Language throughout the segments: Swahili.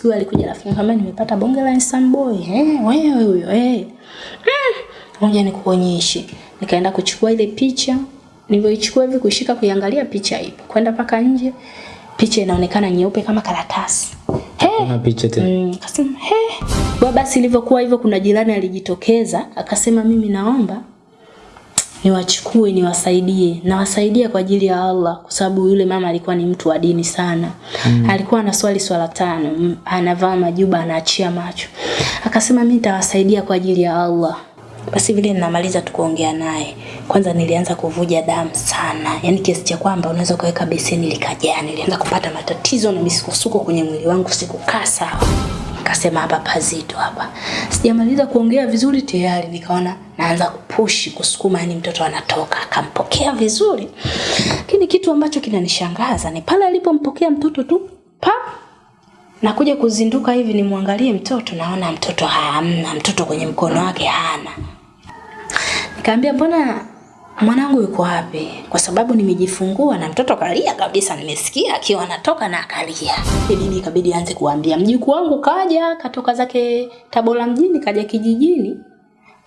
siku hiyo alikuja rafiki kama nimepata bonge la handsome boy eh wewe huyo eh mm. ngoja nikuonyeshe nikaenda kuchukua ile picha nilivyoichukua hivi kuishika kuiangalia picha ipo kwenda paka nje picha inaonekana nyeupe kama karatasi Hey. Kuna picha tena. Mm, akasema he. baba basi ilivyokuwa hivyo, kuna jirani alijitokeza akasema, mimi naomba niwachukue niwasaidie, nawasaidia kwa ajili ya Allah, kwa sababu yule mama alikuwa ni mtu wa dini sana mm. alikuwa anaswali swala tano, mm, anavaa majuba, anaachia macho. Akasema mimi nitawasaidia kwa ajili ya Allah. Basi vile ninamaliza tu kuongea naye, kwanza nilianza kuvuja damu sana, yani kiasi cha kwamba unaweza ukaweka beseni likajaa. Nilianza kupata matatizo na misukosuko kwenye mwili wangu, sikukaa sawa. Nikasema hapa pazito hapa. Sijamaliza kuongea vizuri tayari nikaona naanza kupushi kusukuma, yani mtoto anatoka. Akampokea vizuri, lakini kitu ambacho kinanishangaza ni pale alipompokea mtoto tu pa nakuja kuzinduka hivi nimwangalie mtoto, naona mtoto hamna, mtoto kwenye mkono wake hana. Nikamwambia mbona mwanangu yuko wapi? Kwa sababu nimejifungua na mtoto kalia kabisa, nimesikia akiwa anatoka na akalia. Mimi ikabidi anze kuambia mjukuu wangu kaja, katoka zake Tabora mjini, kaja kijijini.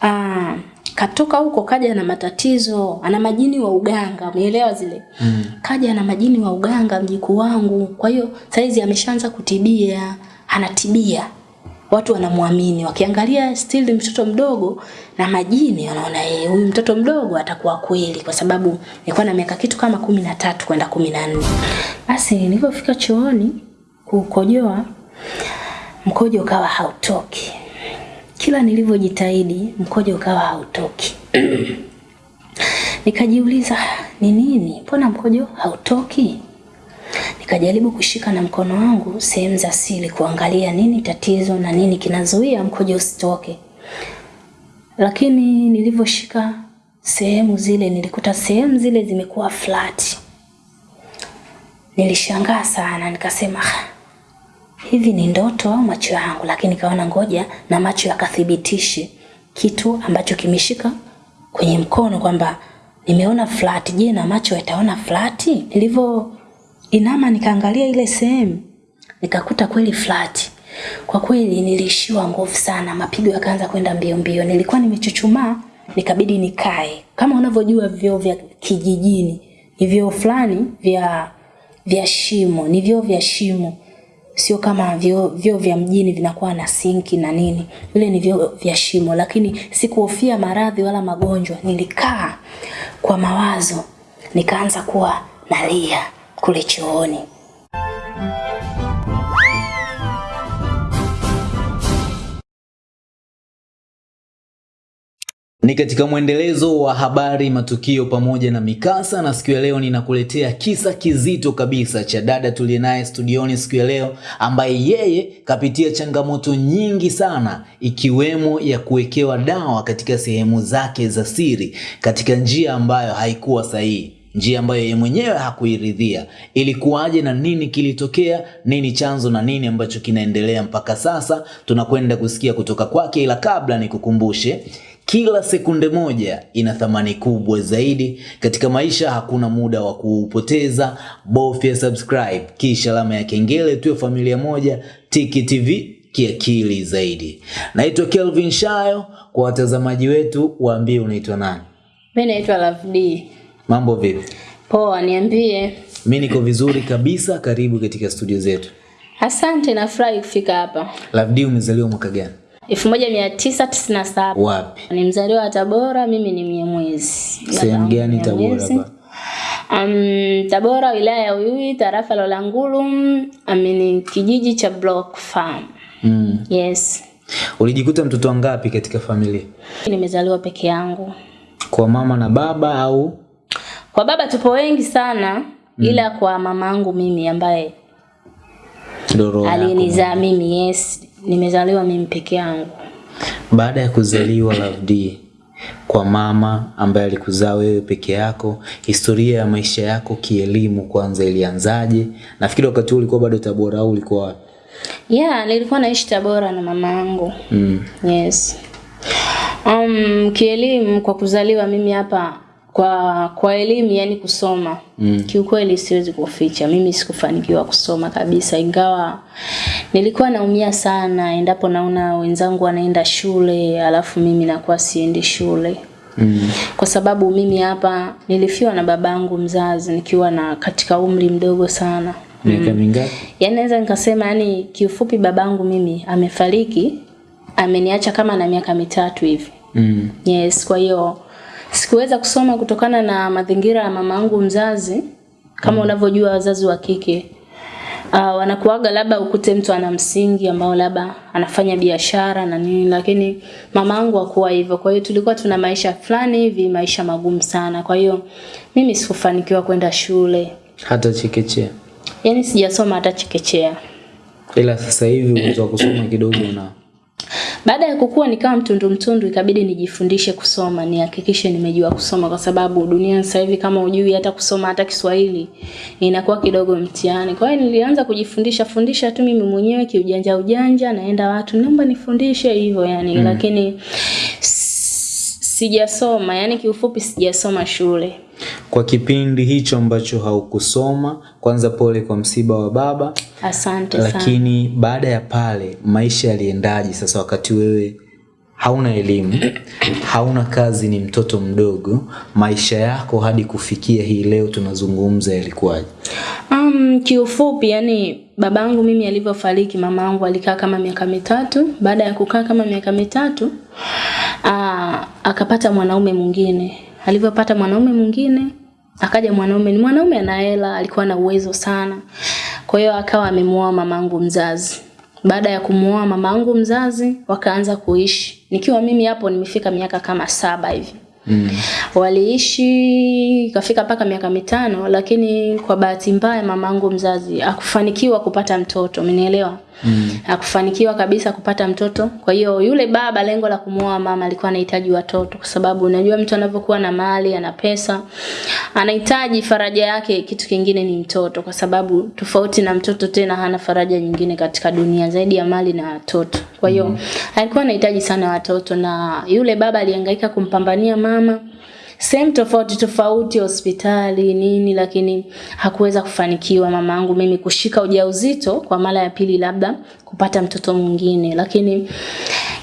Ah, katoka huko kaja na matatizo, ana majini wa uganga, umeelewa zile? Mm. Kaja na majini wa uganga mjukuu wangu. Kwa hiyo saizi ameshaanza kutibia, anatibia watu wanamwamini wakiangalia still mtoto mdogo na majini wanaona yeye huyu mtoto mdogo atakuwa kweli kwa sababu nilikuwa na miaka kitu kama kumi na tatu kwenda kumi na nne. Basi nilipofika chooni kukojoa mkojo ukawa hautoki. Kila nilivyojitahidi mkojo ukawa hautoki. Nikajiuliza ni nini? Mbona mkojo hautoki Nikajaribu kushika na mkono wangu sehemu za siri kuangalia nini tatizo na nini kinazuia mkojo usitoke. Lakini nilivyoshika sehemu zile nilikuta sehemu zile zimekuwa flat. Nilishangaa sana nikasema "Ah, hivi ni ndoto au macho yangu, lakini kaona ngoja na macho yakathibitishe kitu ambacho kimeshika kwenye mkono kwamba nimeona flat. Je, na macho yataona flat? Nilivyo inama nikaangalia ile sehemu nikakuta kweli flat. Kwa kweli nilishiwa nguvu sana, mapigo yakaanza kwenda mbio mbio. Nilikuwa nimechuchumaa, nikabidi nikae. Kama unavyojua vyoo vya kijijini ni vyoo fulani vya vya shimo, ni vyoo vya shimo, sio kama vyoo vyoo vya mjini vinakuwa na sinki na nini. Vile ni vyoo vya shimo, lakini sikuhofia maradhi wala magonjwa. Nilikaa kwa mawazo, nikaanza kuwa nalia kule chooni. Ni katika mwendelezo wa habari, matukio pamoja na mikasa, na siku ya leo ninakuletea kisa kizito kabisa cha dada tuliye naye studioni siku ya leo, ambaye yeye kapitia changamoto nyingi sana, ikiwemo ya kuwekewa dawa katika sehemu zake za siri katika njia ambayo haikuwa sahihi njia ambayo yeye mwenyewe hakuiridhia. Ilikuwaje na nini kilitokea, nini chanzo na nini ambacho kinaendelea mpaka sasa, tunakwenda kusikia kutoka kwake, ila kabla nikukumbushe kila sekunde moja ina thamani kubwa zaidi katika maisha. Hakuna muda wa kuupoteza, bofya subscribe kisha alama ya kengele, tuwe familia moja. Tiki TV kiakili zaidi. Naitwa Kelvin Shayo. Kwa watazamaji wetu, waambie unaitwa nani? Mimi naitwa D. Mambo vipi? Poa, niambie. Mimi niko vizuri kabisa. Karibu katika studio zetu. Asante, nafurahi kufika hapa. Lavdi, umezaliwa mwaka gani? 1997. Wapi? Ni mzaliwa wa Tabora, mimi ni Mnyamwezi. Sehemu gani Tabora hapa? Um, Tabora wilaya ya Uyui tarafa la Langulu, amini kijiji cha Block Farm. Mm. Yes. Ulijikuta mtoto wangapi katika familia? Nimezaliwa peke yangu. Kwa mama na baba au? Kwa baba tupo wengi sana mm. ila kwa mamangu mimi ambaye alinizaa mimi yes, nimezaliwa mimi peke yangu. Baada ya kuzaliwa Lavdi kwa mama ambaye alikuzaa wewe peke yako, historia ya maisha yako kielimu kwanza ilianzaje? Nafikiri wakati huo ulikuwa bado Tabora au ulikuwa wapi? Yeah, nilikuwa naishi Tabora na mama yangu. Mm. Yes. Um, kielimu kwa kuzaliwa mimi hapa kwa kwa elimu yani kusoma Mm. kiukweli siwezi kuficha mimi sikufanikiwa kusoma kabisa ingawa nilikuwa naumia sana endapo naona wenzangu wanaenda shule alafu mimi nakuwa siendi shule Mm. kwa sababu mimi hapa nilifiwa na babangu mzazi nikiwa na katika umri mdogo sana Miaka mingapi? yaani naweza nikasema yani kiufupi babangu mimi amefariki ameniacha kama na miaka mitatu hivi Mm. yes kwa hiyo sikuweza kusoma kutokana na mazingira ya mamangu mzazi kama unavyojua wazazi wa kike uh, wanakuaga labda ukute mtu ana msingi ambao labda anafanya biashara na nini lakini mamangu hakuwa hivyo kwa hiyo tulikuwa tuna maisha fulani hivi maisha magumu sana kwa hiyo mimi sikufanikiwa kwenda shule Hata chekechea. yaani sijasoma hata chekechea Ila sasa hivi uwezo wa kusoma kidogo unao. Baada ya kukua nikawa mtundu mtundu, ikabidi nijifundishe kusoma, nihakikishe nimejua kusoma, kwa sababu dunia sasa hivi kama ujui hata kusoma hata Kiswahili inakuwa kidogo mtihani. Kwa hiyo nilianza kujifundisha fundisha tu mimi mwenyewe kiujanja ujanja, naenda watu naomba nifundishe hivyo yani mm. lakini sijasoma, yani kiufupi sijasoma shule. Kwa kipindi hicho ambacho haukusoma, kwanza pole kwa msiba wa baba, Asante sana. lakini baada ya pale maisha yaliendaje sasa wakati wewe hauna elimu hauna kazi ni mtoto mdogo maisha yako hadi kufikia hii leo tunazungumza yalikuwaje Um, kiufupi yani babangu mimi alivyofariki mamangu alikaa kama miaka mitatu. Baada ya kukaa kama miaka mitatu aa, akapata mwanaume mwingine. Alivyopata mwanaume mwingine akaja mwanaume ni mwanaume ana hela, alikuwa na uwezo sana. Kwa hiyo akawa amemuoa mamangu mzazi. Baada ya kumuoa mamangu mzazi wakaanza kuishi. Nikiwa mimi hapo nimefika miaka kama saba hivi mm. waliishi kafika mpaka miaka mitano lakini kwa bahati mbaya mamangu mzazi akufanikiwa kupata mtoto umenielewa mm. akufanikiwa kabisa kupata mtoto kwa hiyo yule baba lengo la kumuoa mama alikuwa anahitaji watoto kwa sababu unajua mtu anavyokuwa na mali ana pesa anahitaji faraja yake kitu kingine ni mtoto kwa sababu tofauti na mtoto tena hana faraja nyingine katika dunia zaidi ya mali na watoto kwa hiyo mm. alikuwa anahitaji sana watoto na yule baba alihangaika kumpambania mama sehemu tofauti tofauti hospitali nini lakini hakuweza kufanikiwa mamangu. Mimi kushika ujauzito kwa mara ya pili labda kupata mtoto mwingine. Lakini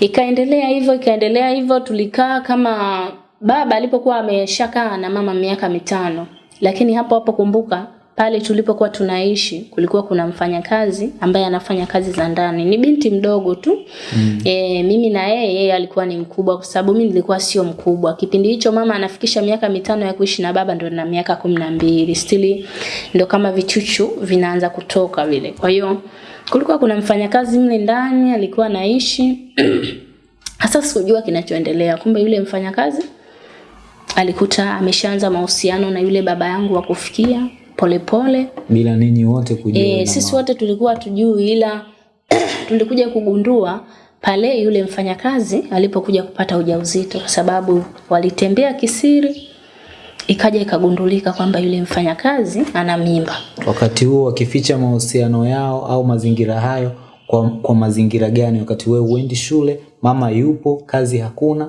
ikaendelea hivyo ikaendelea hivyo tulikaa kama baba alipokuwa ameshakaa na mama miaka mitano. Lakini hapo hapo kumbuka pale tulipokuwa tunaishi kulikuwa kuna mfanyakazi ambaye anafanya kazi za ndani. Ni binti mdogo tu. Mm. e, mimi na yeye yeye alikuwa ni mkubwa kwa sababu mimi nilikuwa sio mkubwa. Kipindi hicho mama anafikisha miaka mitano ya kuishi na baba ndo na miaka kumi na mbili. Stili ndo kama vichuchu vinaanza kutoka vile. Kwa hiyo kulikuwa kuna mfanyakazi mle ndani alikuwa anaishi. Hasa sikujua kinachoendelea. Kumbe yule mfanyakazi alikuta ameshaanza mahusiano na yule baba yangu wa kufikia polepole. Bila ninyi wote kujua e, sisi wote tulikuwa tujui ila tulikuja kugundua pale yule mfanyakazi alipokuja kupata ujauzito kwa sababu walitembea kisiri ikaja ikagundulika kwamba yule mfanyakazi ana mimba. Wakati huo wakificha mahusiano yao au mazingira hayo kwa, kwa mazingira gani? Wakati wewe uendi shule mama yupo kazi hakuna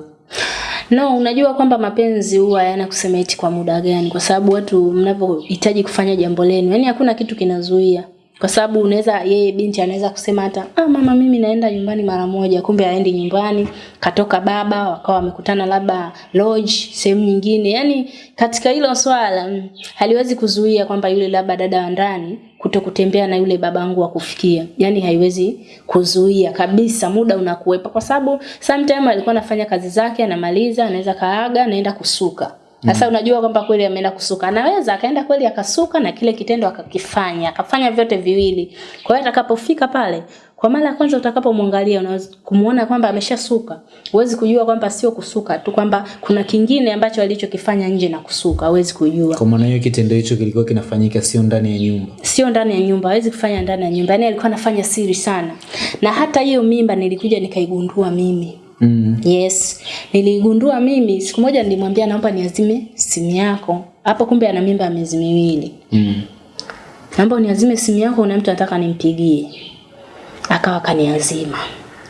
No, unajua kwamba mapenzi huwa yana kusema eti kwa muda gani, kwa sababu watu mnapohitaji kufanya jambo lenu, yani hakuna kitu kinazuia, kwa sababu unaweza yeye binti anaweza kusema hata ah, mama mimi naenda nyumbani mara moja, kumbe aendi nyumbani, katoka baba wakawa wamekutana labda lodge sehemu nyingine. Yani katika hilo swala mm, haliwezi kuzuia kwamba yule labda dada wa ndani kuto kutembea na yule babangu wa kufikia, yani haiwezi kuzuia kabisa, muda unakuwepa, kwa sababu sometime alikuwa anafanya kazi zake, anamaliza, anaweza kaaga, anaenda kusuka sasa unajua kwamba kweli ameenda kusuka, anaweza akaenda kweli akasuka na kile kitendo akakifanya, akafanya vyote viwili. Kwa hiyo atakapofika pale, kwa mara ya kwanza utakapomwangalia unaweza kumuona kwamba ameshasuka. Huwezi kujua kwamba sio kusuka tu, kwamba kuna kingine ambacho alichokifanya nje na kusuka, huwezi kujua. kwa maana hiyo kitendo hicho kilikuwa kinafanyika sio ndani ya nyumba Sio ndani ya nyumba, hawezi kufanya ndani ya nyumba. Yaani alikuwa anafanya siri sana. Na hata hiyo mimba nilikuja nikaigundua mimi. Mm. Yes, niligundua mimi siku moja nilimwambia naomba niazime simu yako. Hapo kumbe ana mimba ya miezi miwili. Mm. Naomba uniazime simu yako una mtu anataka nimpigie. Akawa kaniazima.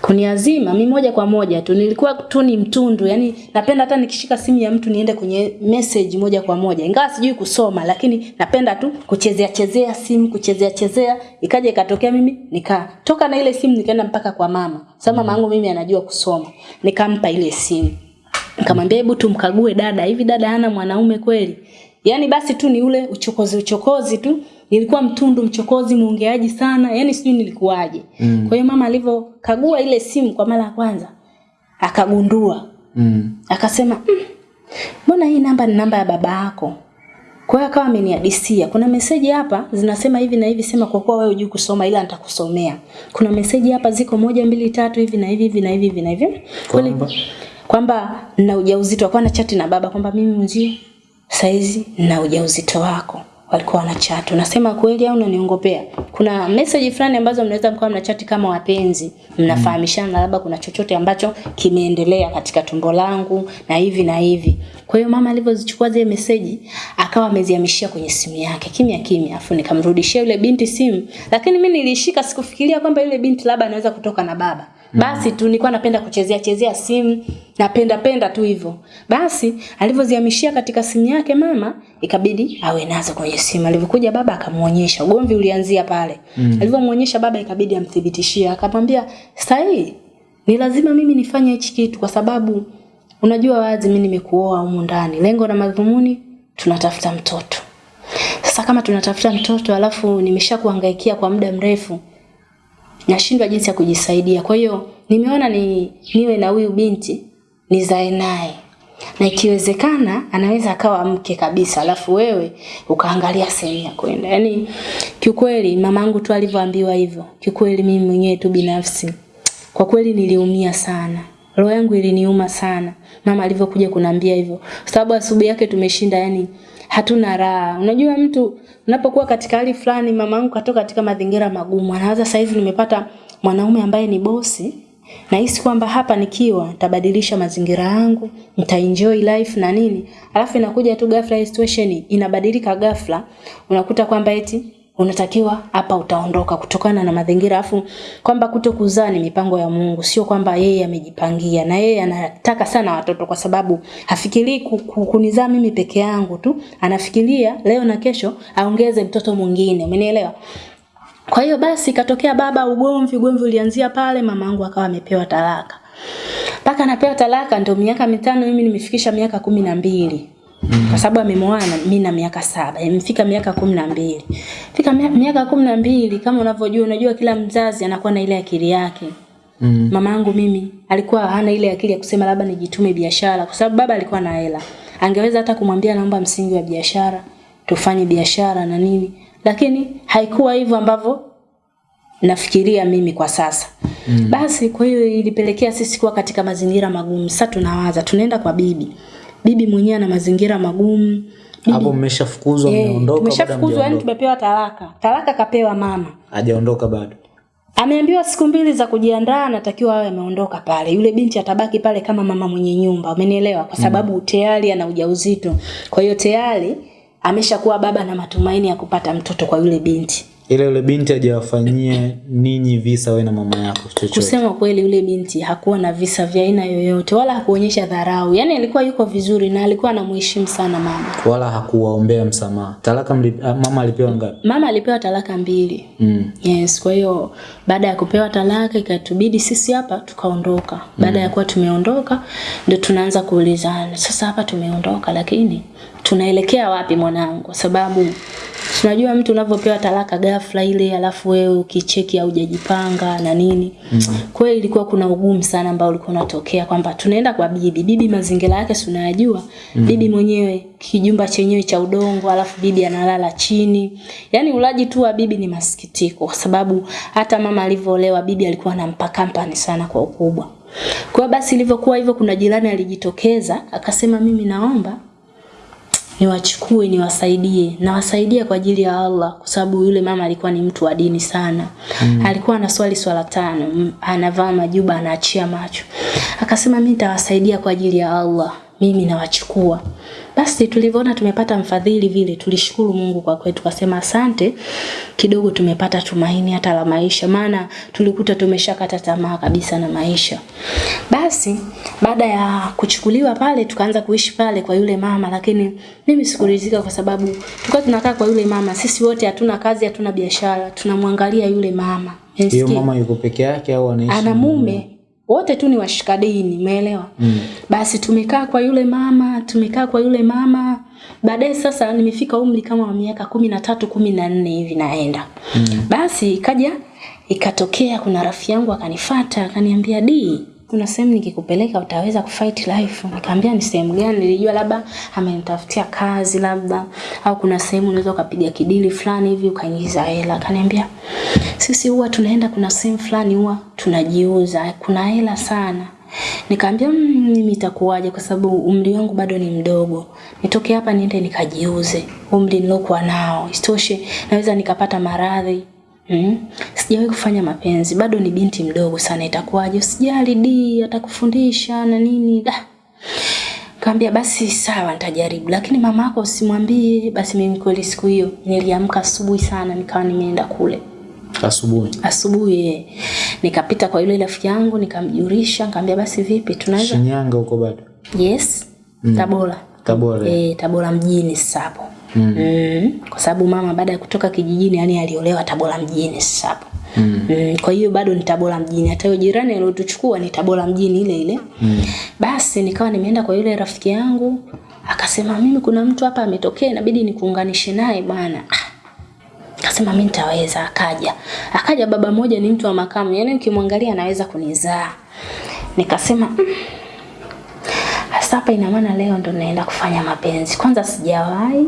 Kuniazima mi moja kwa moja tu. Nilikuwa tu ni mtundu yani napenda hata nikishika simu ya mtu niende kwenye message moja kwa moja. Ingawa sijui kusoma lakini napenda tu kuchezea chezea simu kuchezea chezea. Ikaja ikatokea mimi nikatoka na ile simu nikaenda mpaka kwa mama. Sababu mama yangu mimi anajua kusoma. Nikampa ile simu. Nikamwambia hebu tumkague dada. Hivi dada hana mwanaume kweli? Yani basi tu ni ule uchokozi uchokozi tu nilikuwa mtundu mchokozi muongeaji sana. Yani sijui nilikuwaje. Mm. kwa hiyo mama alivyokagua ile simu kwa mara ya kwanza akagundua. Mm. akasema "Mm, mbona hii namba ni namba ya baba yako? Kwa hiyo akawa ameniadisia. Kuna meseji hapa zinasema hivi na hivi sema kwa kuwa wewe hujui kusoma ila nitakusomea. Kuna meseji hapa ziko moja mbili tatu hivi na hivi hivi na hivi hivi na hivi. Kwamba? kwamba na ujauzito akawa na chati na baba kwamba mimi mzio saizi na ujauzito wako walikuwa wana chat. Unasema kweli au unaniongopea? Kuna message fulani ambazo mnaweza mkawa mna chat kama wapenzi. Mnafahamishana labda kuna chochote ambacho kimeendelea katika tumbo langu na hivi na hivi. Kwa hiyo mama alivyozichukua zile message akawa amezihamishia kwenye simu yake kimya kimya afu nikamrudishia yule binti simu. Lakini mimi nilishika sikufikiria kwamba yule binti labda anaweza kutoka na baba basi tu nilikuwa napenda kuchezea chezea simu napenda penda tu hivyo. Basi alivyozihamishia katika simu yake mama ikabidi awe nazo kwenye simu. Alivyokuja baba akamuonyesha ugomvi ulianzia pale. Mm. alivyomuonyesha baba ikabidi amthibitishie. Akamwambia sahi ni lazima mimi nifanye hichi kitu kwa sababu unajua wazi mimi nimekuoa humu ndani. Lengo na madhumuni tunatafuta mtoto. Sasa kama tunatafuta mtoto alafu nimesha kuangaikia kwa muda mrefu nashindwa jinsi ya kujisaidia. Kwa hiyo nimeona ni niwe na huyu binti nizae naye na ikiwezekana anaweza akawa mke kabisa, alafu wewe ukaangalia sehemu ya kwenda. Yaani kiukweli mamangu tu alivyoambiwa hivyo, kiukweli mimi mwenyewe tu binafsi kwa kweli niliumia sana. Roho yangu iliniuma sana mama alivyokuja kuniambia hivyo, sababu asubuhi yake tumeshinda, yani hatuna raha. Unajua mtu unapokuwa katika hali fulani, mama yangu katoka katika mazingira magumu, anawaza saizi nimepata mwanaume ambaye ni bosi nahisi kwamba hapa nikiwa nitabadilisha mazingira yangu, nitaenjoy life na nini. Alafu inakuja tu ghafla situation inabadilika ghafla, unakuta kwamba eti unatakiwa hapa utaondoka kutokana na mazingira afu kwamba kuto kuzaa ni mipango ya Mungu sio kwamba yeye amejipangia na yeye anataka sana watoto kwa sababu hafikirii ku- ku- kunizaa mimi peke yangu tu anafikiria leo na kesho aongeze mtoto mwingine umenielewa kwa hiyo basi katokea baba ugomvi, ugomvi ulianzia pale, mamangu akawa amepewa talaka. Mpaka anapewa talaka ndio miaka mitano, mimi nimefikisha miaka kumi na mbili kwa sababu amemoana mimi na miaka saba imefika miaka kumi na mbili. Fika miaka kumi na mbili kama unavyojua unajua kila mzazi anakuwa na ile akili yake. Mm. Mama yangu mimi alikuwa hana ile akili ya kusema labda nijitume biashara kwa sababu baba alikuwa na hela. Angeweza hata kumwambia naomba msingi wa biashara tufanye biashara na nini. Lakini haikuwa hivyo ambavyo nafikiria mimi kwa sasa. Mm. basi kwa hiyo ilipelekea sisi kuwa katika mazingira magumu. Sasa tunawaza tunaenda kwa bibi bibi mwenyewe ana mazingira magumu Hapo mmeshafukuzwa Eh, mmeondoka tumeshafukuzwa yani tumepewa talaka talaka kapewa mama Hajaondoka bado. Ameambiwa siku mbili za kujiandaa, anatakiwa awe ameondoka pale. Yule binti atabaki pale kama mama mwenye nyumba, umenielewa? Kwa sababu mm. tayari ana ujauzito. Kwa hiyo tayari ameshakuwa baba na matumaini ya kupata mtoto kwa yule binti. Ile yule binti hajawafanyia ninyi visa wewe na mama yako chochote. Kusema kweli, yule binti hakuwa na visa vya aina yoyote, wala hakuonyesha dharau. Yaani alikuwa yuko vizuri na alikuwa anamheshimu sana mama. Wala hakuwaombea msamaha. Talaka mli, ah, mama alipewa ngapi? Mama alipewa talaka mbili. Mm. Yes, kwa hiyo baada ya kupewa talaka ikatubidi sisi hapa tukaondoka. Baada mm. ya kuwa tumeondoka ndio tunaanza kuulizana. Sasa hapa tumeondoka lakini tunaelekea wapi mwanangu? Kwa sababu tunajua mtu unavyopewa talaka ghafla ile alafu wewe ukicheki au hujajipanga na nini. Mm. Kwa hiyo ilikuwa kuna ugumu sana ambao ulikuwa unatokea kwamba tunaenda kwa bibi. Bibi mazingira yake si unayajua. Mm. Bibi mwenyewe kijumba chenyewe cha udongo alafu bibi analala chini. Yaani ulaji tu wa bibi ni masikitiko kwa sababu hata mama alivyoolewa bibi alikuwa anampa kampani sana kwa ukubwa. Kwa basi ilivyokuwa hivyo kuna jirani alijitokeza akasema mimi naomba niwachukue niwasaidie. Nawasaidie kwa ajili ya Allah kwa sababu yule mama alikuwa ni mtu wa dini sana. Mm. alikuwa anaswali swala tano. Anavaa majuba anaachia macho. Akasema mimi nitawasaidia kwa ajili ya Allah mimi nawachukua. Basi tulivyoona tumepata mfadhili vile, tulishukuru Mungu kwa kweli, tukasema asante, kidogo tumepata tumaini hata la maisha, maana tulikuta tumeshakata tamaa kabisa na maisha. Basi baada ya kuchukuliwa pale, tukaanza kuishi pale kwa yule mama, lakini mimi sikuridhika kwa sababu tulikuwa tunakaa kwa yule mama, sisi wote hatuna kazi, hatuna biashara, tunamwangalia yule mama. Hiyo mama yuko peke yake au anaishi? ana mume wote tu ni washikadini, umeelewa? Mm. Basi tumekaa kwa yule mama, tumekaa kwa yule mama. Baadaye sasa nimefika umri kama wa miaka kumi na tatu kumi na nne hivi naenda. Mm. Basi ikaja ikatokea kuna rafiki yangu akanifata akaniambia di kuna sehemu nikikupeleka utaweza kufight life. Nikamwambia ni sehemu gani? Nilijua labda amenitafutia kazi labda au kuna sehemu unaweza ukapiga kidili fulani hivi ukaingiza hela. Akaniambia sisi huwa tunaenda kuna sehemu fulani huwa tunajiuza, kuna hela sana. Nikamwambia "Mm, mimi itakuwaje kwa sababu umri wangu bado ni mdogo. Nitoke hapa niende nikajiuze. Umri nilokuwa nao. Isitoshe naweza nikapata maradhi. Mm. Sijawahi kufanya mapenzi, bado ni binti mdogo sana itakuwaje? Usijali di, atakufundisha na nini. Da. Kaambia basi sawa nitajaribu, lakini mama yako usimwambie. Basi mimi kweli siku hiyo niliamka asubuhi sana nikawa nimeenda kule Asubuhi. asubuhi eh. nikapita kwa yule rafiki yangu nikamjulisha, nikamwambia basi vipi tunaweza Shinyanga huko bado. yes Mm. Tabora Tabora. eh, Tabora mjini sasa hapo mm. mm. kwa sababu mama baada ya kutoka kijijini yani aliolewa Tabora mjini sasa hapo mm. mm. kwa hiyo bado ni Tabora mjini hata hiyo jirani aliyotuchukua ni Tabora mjini ile ile mm. basi nikawa nimeenda kwa yule rafiki yangu akasema mimi kuna mtu hapa ametokea inabidi nikuunganishe naye bwana ah, Akasema mimi nitaweza, akaja. Akaja baba mmoja ni mtu wa makamu, yaani ukimwangalia anaweza kunizaa. Nikasema "Mm, hapa ina maana leo ndo naenda kufanya mapenzi. Kwanza sijawahi,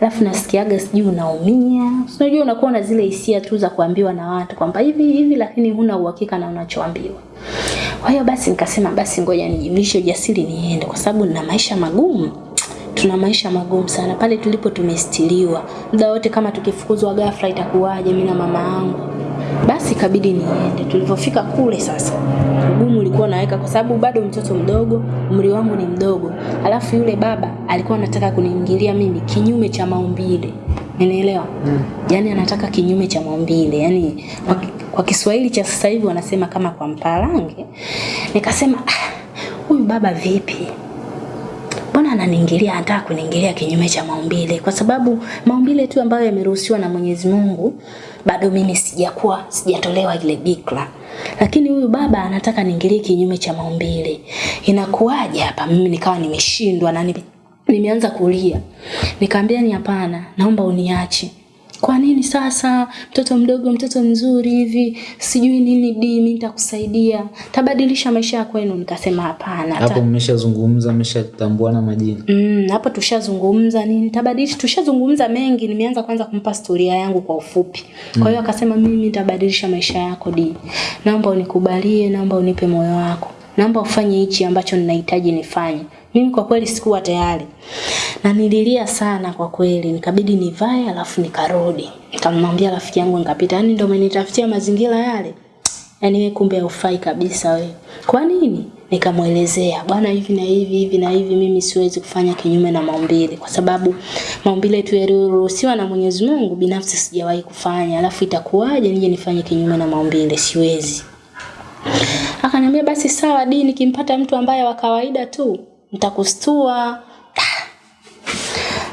alafu nasikiaga sijui unaumia. Unajua unakuwa na zile hisia tu za kuambiwa na watu kwamba hivi hivi, lakini huna uhakika na unachoambiwa. Kwa hiyo basi nikasema basi ngoja nijimlishe ujasiri niende, kwa sababu nina maisha magumu tuna maisha magumu sana pale tulipo tumestiliwa muda wote kama tukifukuzwa ghafla itakuwaje mimi na mama yangu basi ikabidi niende tulivyofika kule sasa ugumu ulikuwa naweka kwa sababu bado mtoto mdogo umri wangu ni mdogo alafu yule baba alikuwa anataka kuniingilia mimi kinyume cha maumbile Umeelewa? Mm. Yaani anataka kinyume cha maumbile. Yaani kwa, kwa Kiswahili cha sasa hivi wanasema kama kwa mpalange. Nikasema ah, huyu baba vipi? mbona ananiingilia anataka kuniingilia kinyume cha maumbile kwa sababu maumbile tu ambayo yameruhusiwa na Mwenyezi Mungu bado mimi sijakuwa sijatolewa ile bikra. Lakini huyu baba anataka niingilie kinyume cha maumbile. Inakuwaje hapa? Mimi nikawa nimeshindwa na nime- nimeanza kulia. Nikamwambia ni hapana naomba uniache kwa nini sasa mtoto mdogo mtoto mzuri hivi sijui nini di mimi nitakusaidia? Tabadilisha maisha ya kwenu. Nikasema hapana Hapo mmeshazungumza, mmeshatambuana majina. Mm, hapo tushazungumza nini? Tabadilisha tushazungumza mengi. Nimeanza kwanza kumpa storia yangu kwa ufupi. Kwa hiyo mm. akasema mimi nitabadilisha maisha yako di naomba unikubalie naomba unipe moyo wako. Naomba ufanye hichi ambacho ninahitaji nifanye mimi kwa kweli sikuwa tayari na nililia sana kwa kweli nikabidi nivae alafu nikarudi nikamwambia rafiki yangu nikapita yani ndio umenitafutia mazingira yale yaani wewe kumbe haufai kabisa wewe. Kwa nini? Nikamwelezea bwana, hivi na hivi hivi na hivi, mimi siwezi kufanya kinyume na maumbile, kwa sababu maumbile tu yaliyoruhusiwa na Mwenyezi Mungu, binafsi sijawahi kufanya. Alafu itakuwaje nije nifanye kinyume na maumbile? Siwezi. Akaniambia basi sawa, dini nikimpata mtu ambaye wa kawaida tu nitakustua.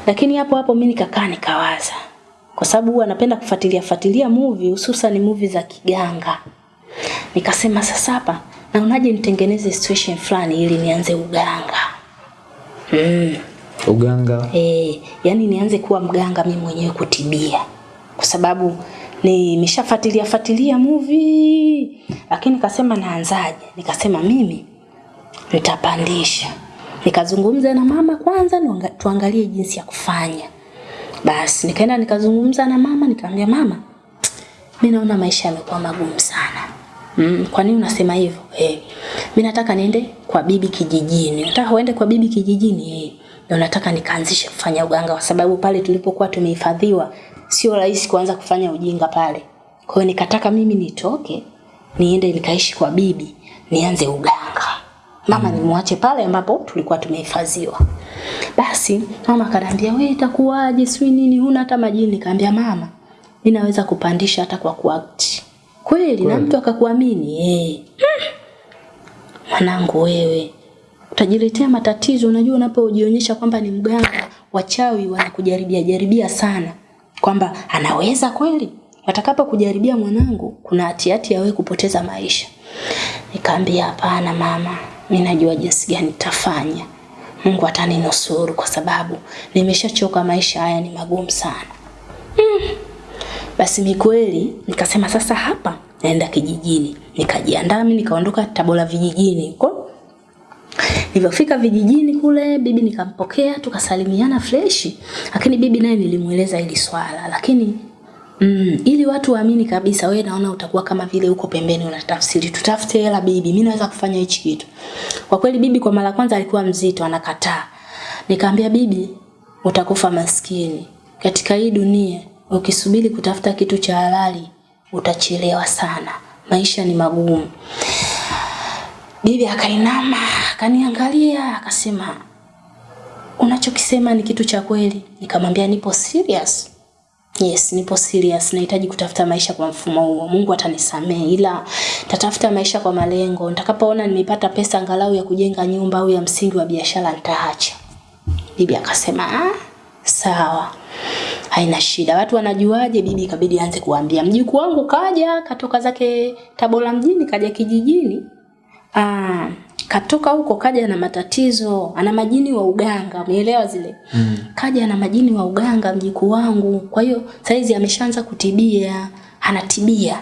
Lakini hapo hapo mimi nikakaa nikawaza, kwa sababu huwa napenda kufuatilia fuatilia movie, hususan movie za kiganga. Nikasema sasa hapa naonaje nitengeneze situation fulani ili nianze uganga. Mm. Uganga. Eh, yani nianze kuwa mganga mimi mwenyewe kutibia. Kwa sababu nimeshafuatilia fuatilia movie lakini nikasema naanzaje? Nikasema mimi nitapandisha. Nikazungumza na mama kwanza tuangalie jinsi ya kufanya. Basi nikaenda nikazungumza na mama nikamwambia mama, mimi naona maisha yamekuwa magumu sana. Mm, kwa nini unasema hivyo? Eh, mimi nataka niende kwa bibi kijijini. Nataka uende kwa bibi kijijini. Eh, ndio nataka nikaanzishe kufanya uganga kwa sababu pale tulipokuwa tumehifadhiwa sio rahisi kuanza kufanya ujinga pale. Kwa hiyo nikataka mimi nitoke niende nikaishi kwa bibi nianze uganga. Mama nimwache pale ambapo tulikuwa tumehifadhiwa. Basi mama akaniambia wewe itakuwaje? Sijui nini huna hata majini. Nikamwambia mama mimi naweza kupandisha hata kwa kuact. Kweli na mtu akakuamini? Eh. Mwanangu wewe utajiletea matatizo. Unajua unapojionyesha kwamba ni mganga wachawi wanakujaribia jaribia sana kwamba anaweza kweli? Watakapo kujaribia mwanangu kuna hatihati ya wewe kupoteza maisha. Nikaambia hapana mama mimi najua jinsi gani nitafanya. Mungu ataninusuru kwa sababu nimeshachoka maisha haya ni magumu sana. Mm. basi mi kweli nikasema sasa hapa naenda kijijini. Nikajiandaa mimi nikaondoka Tabora vijijini huko. Nilipofika vijijini kule bibi nikampokea tukasalimiana freshi. Lakini bibi naye nilimweleza hili swala lakini Mm, ili watu waamini kabisa wewe naona utakuwa kama vile uko pembeni unatafsiri tutafute hela bibi mimi naweza kufanya hichi kitu. Kwa kweli bibi kwa mara kwanza alikuwa mzito anakataa. Nikamwambia bibi utakufa maskini. Katika hii dunia ukisubiri kutafuta kitu cha halali utachelewa sana. Maisha ni magumu. Bibi akainama, akaniangalia, akasema unachokisema ni kitu cha kweli. Nikamwambia nipo serious. Yes, nipo serious. Nahitaji kutafuta maisha kwa mfumo huo. Mungu atanisamehe ila tatafuta maisha kwa malengo. Nitakapoona nimepata pesa angalau ya kujenga nyumba au ya msingi wa biashara nitaacha. Bibi akasema, "Ah, sawa." Haina shida. Watu wanajuaje? Bibi ikabidi aanze kuambia. Mjukuu wangu kaja, katoka zake Tabora mjini, kaja kijijini. Ah, katoka huko kaja na matatizo, ana majini wa uganga, umeelewa zile? Mm. Kaja na majini wa uganga mjukuu wangu. Kwa hiyo saizi ameshaanza kutibia, anatibia.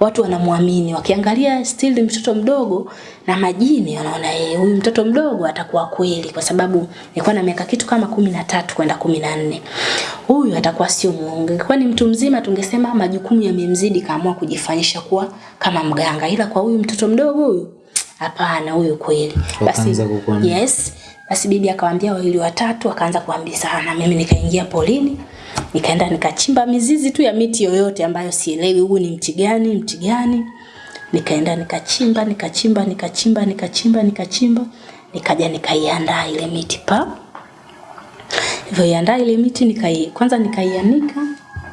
Watu wanamwamini, wakiangalia still mtoto mdogo na majini wanaona eh huyu mtoto mdogo atakuwa kweli kwa sababu nilikuwa na miaka kitu kama kumi na tatu kwenda kumi na nne. Huyu atakuwa sio muongo. Kwa ni mtu mzima tungesema majukumu yamemzidi kaamua kujifanyisha kuwa kama mganga. Ila kwa huyu mtoto mdogo huyu hapana huyu kweli. Basi yes. Basi bibi akawaambia wawili watatu akaanza kuambizana. Mimi nikaingia polini nikaenda nikachimba mizizi tu ya miti yoyote ambayo sielewi huu ni mti gani mti gani nikaenda nikachimba nikachimba nikachimba nikachimba nikachimba nikaja nikaiandaa ile miti pa hivyo iandaa ile miti nikai kwanza nikaianika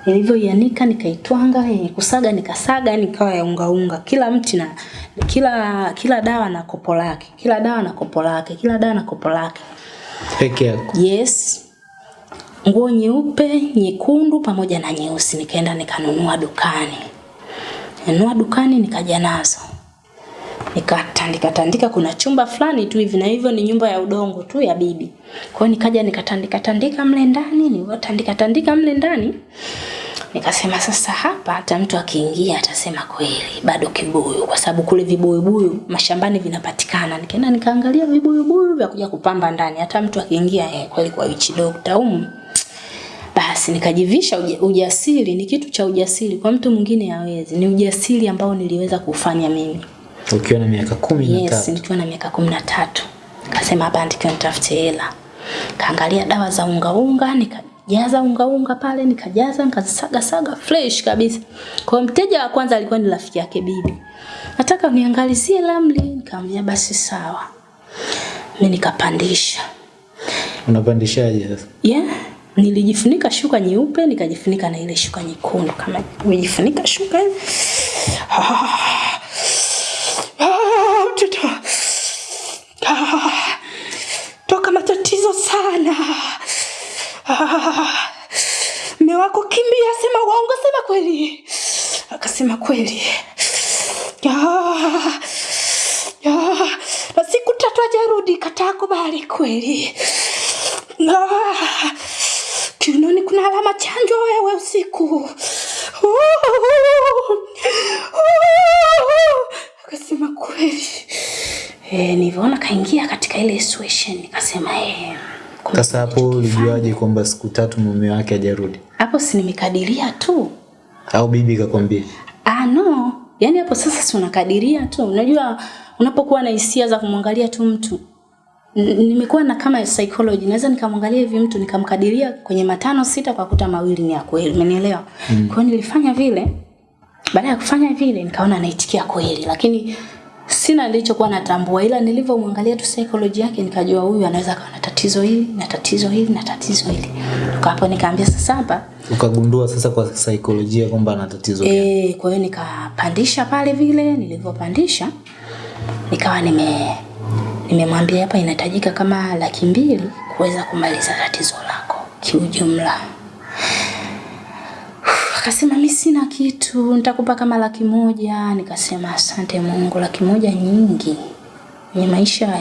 nilivyoianika nikaitwanga yenye kusaga nikasaga nikawa ya unga unga kila mti na kila kila dawa na kopo lake kila dawa na kopo lake kila dawa na kopo lake peke yako Yes. Nguo nyeupe, nyekundu pamoja na nyeusi nikaenda nikanunua dukani. Nunua dukani nikaja nazo. Nikatandika tandika kuna chumba fulani tu hivi na hivyo ni nyumba ya udongo tu ya bibi. Kwa hiyo nikaja nikatandika tandika mle ndani, nilivyotandika tandika mle ndani. Nikasema sasa hapa hata mtu akiingia atasema kweli bado kibuyu kwa sababu kule vibuyubuyu mashambani vinapatikana. Nikaenda nikaangalia vibuyubuyu vya kuja kupamba ndani hata mtu akiingia eh, kweli kwa witch doctor um. Basi nikajivisha uja, ujasiri ni kitu cha ujasiri kwa mtu mwingine hawezi. Ni ujasiri ambao niliweza kufanya mimi. Ukiwa na miaka kumi na Yes, tatu nikiwa na miaka kumi na tatu. Kasema hapa ndikiwa nitafute hela. Kaangalia dawa za unga unga, nikajaza unga unga pale, nikajaza, nikasaga saga fresh kabisa. Kwa mteja wa kwanza alikuwa ni rafiki yake bibi. Nataka uniangalizie lamli, nikamwambia basi sawa. Mimi nikapandisha. unapandishaje sasa Yeah. Nilijifunika shuka nyeupe, nikajifunika na ile shuka nyekundu kama nimejifunika shuka hivi. Ah, ah, mtoto. Ah, toka matatizo sana. Ah, Mme wako kimbia, sema uongo, sema kweli. Akasema kweli. Ah, ah, na siku tatu ajarudi, kataa kubali kweli. Kiunoni kuna alama chanjo wewe usiku. Akasema kweli. Eh, nilivyoona kaingia katika ile situation nikasema eh. sasa hapo ulijuaje kwamba siku tatu mume wake hajarudi hapo si nimekadiria tu. au bibi kakwambia Ah no, yaani hapo sasa si unakadiria tu. Unajua unapokuwa na hisia za kumwangalia tu mtu nimekuwa na kama psychology naweza nikamwangalia hivi mtu nikamkadiria kwenye matano sita kwa kuta mawili ni ya kweli umenielewa mm. kwa hiyo nilifanya vile baada ya kufanya vile nikaona anaitikia kweli lakini sina nilichokuwa natambua, ila nilivyomwangalia tu psychology yake nikajua huyu anaweza kuwa na tatizo hili na tatizo hili na tatizo hili. Hapo nikaambia sasa hapa Ukagundua sasa kwa saikolojia kwamba ana tatizo gani? E, kwa hiyo nikapandisha pale vile, nilivyopandisha nikawa nime nimemwambia hapa inahitajika kama laki mbili kuweza kumaliza tatizo lako kiujumla. Akasema mi sina kitu, nitakupa kama laki moja. Nikasema asante Mungu, laki moja nyingi. Kwenye maisha.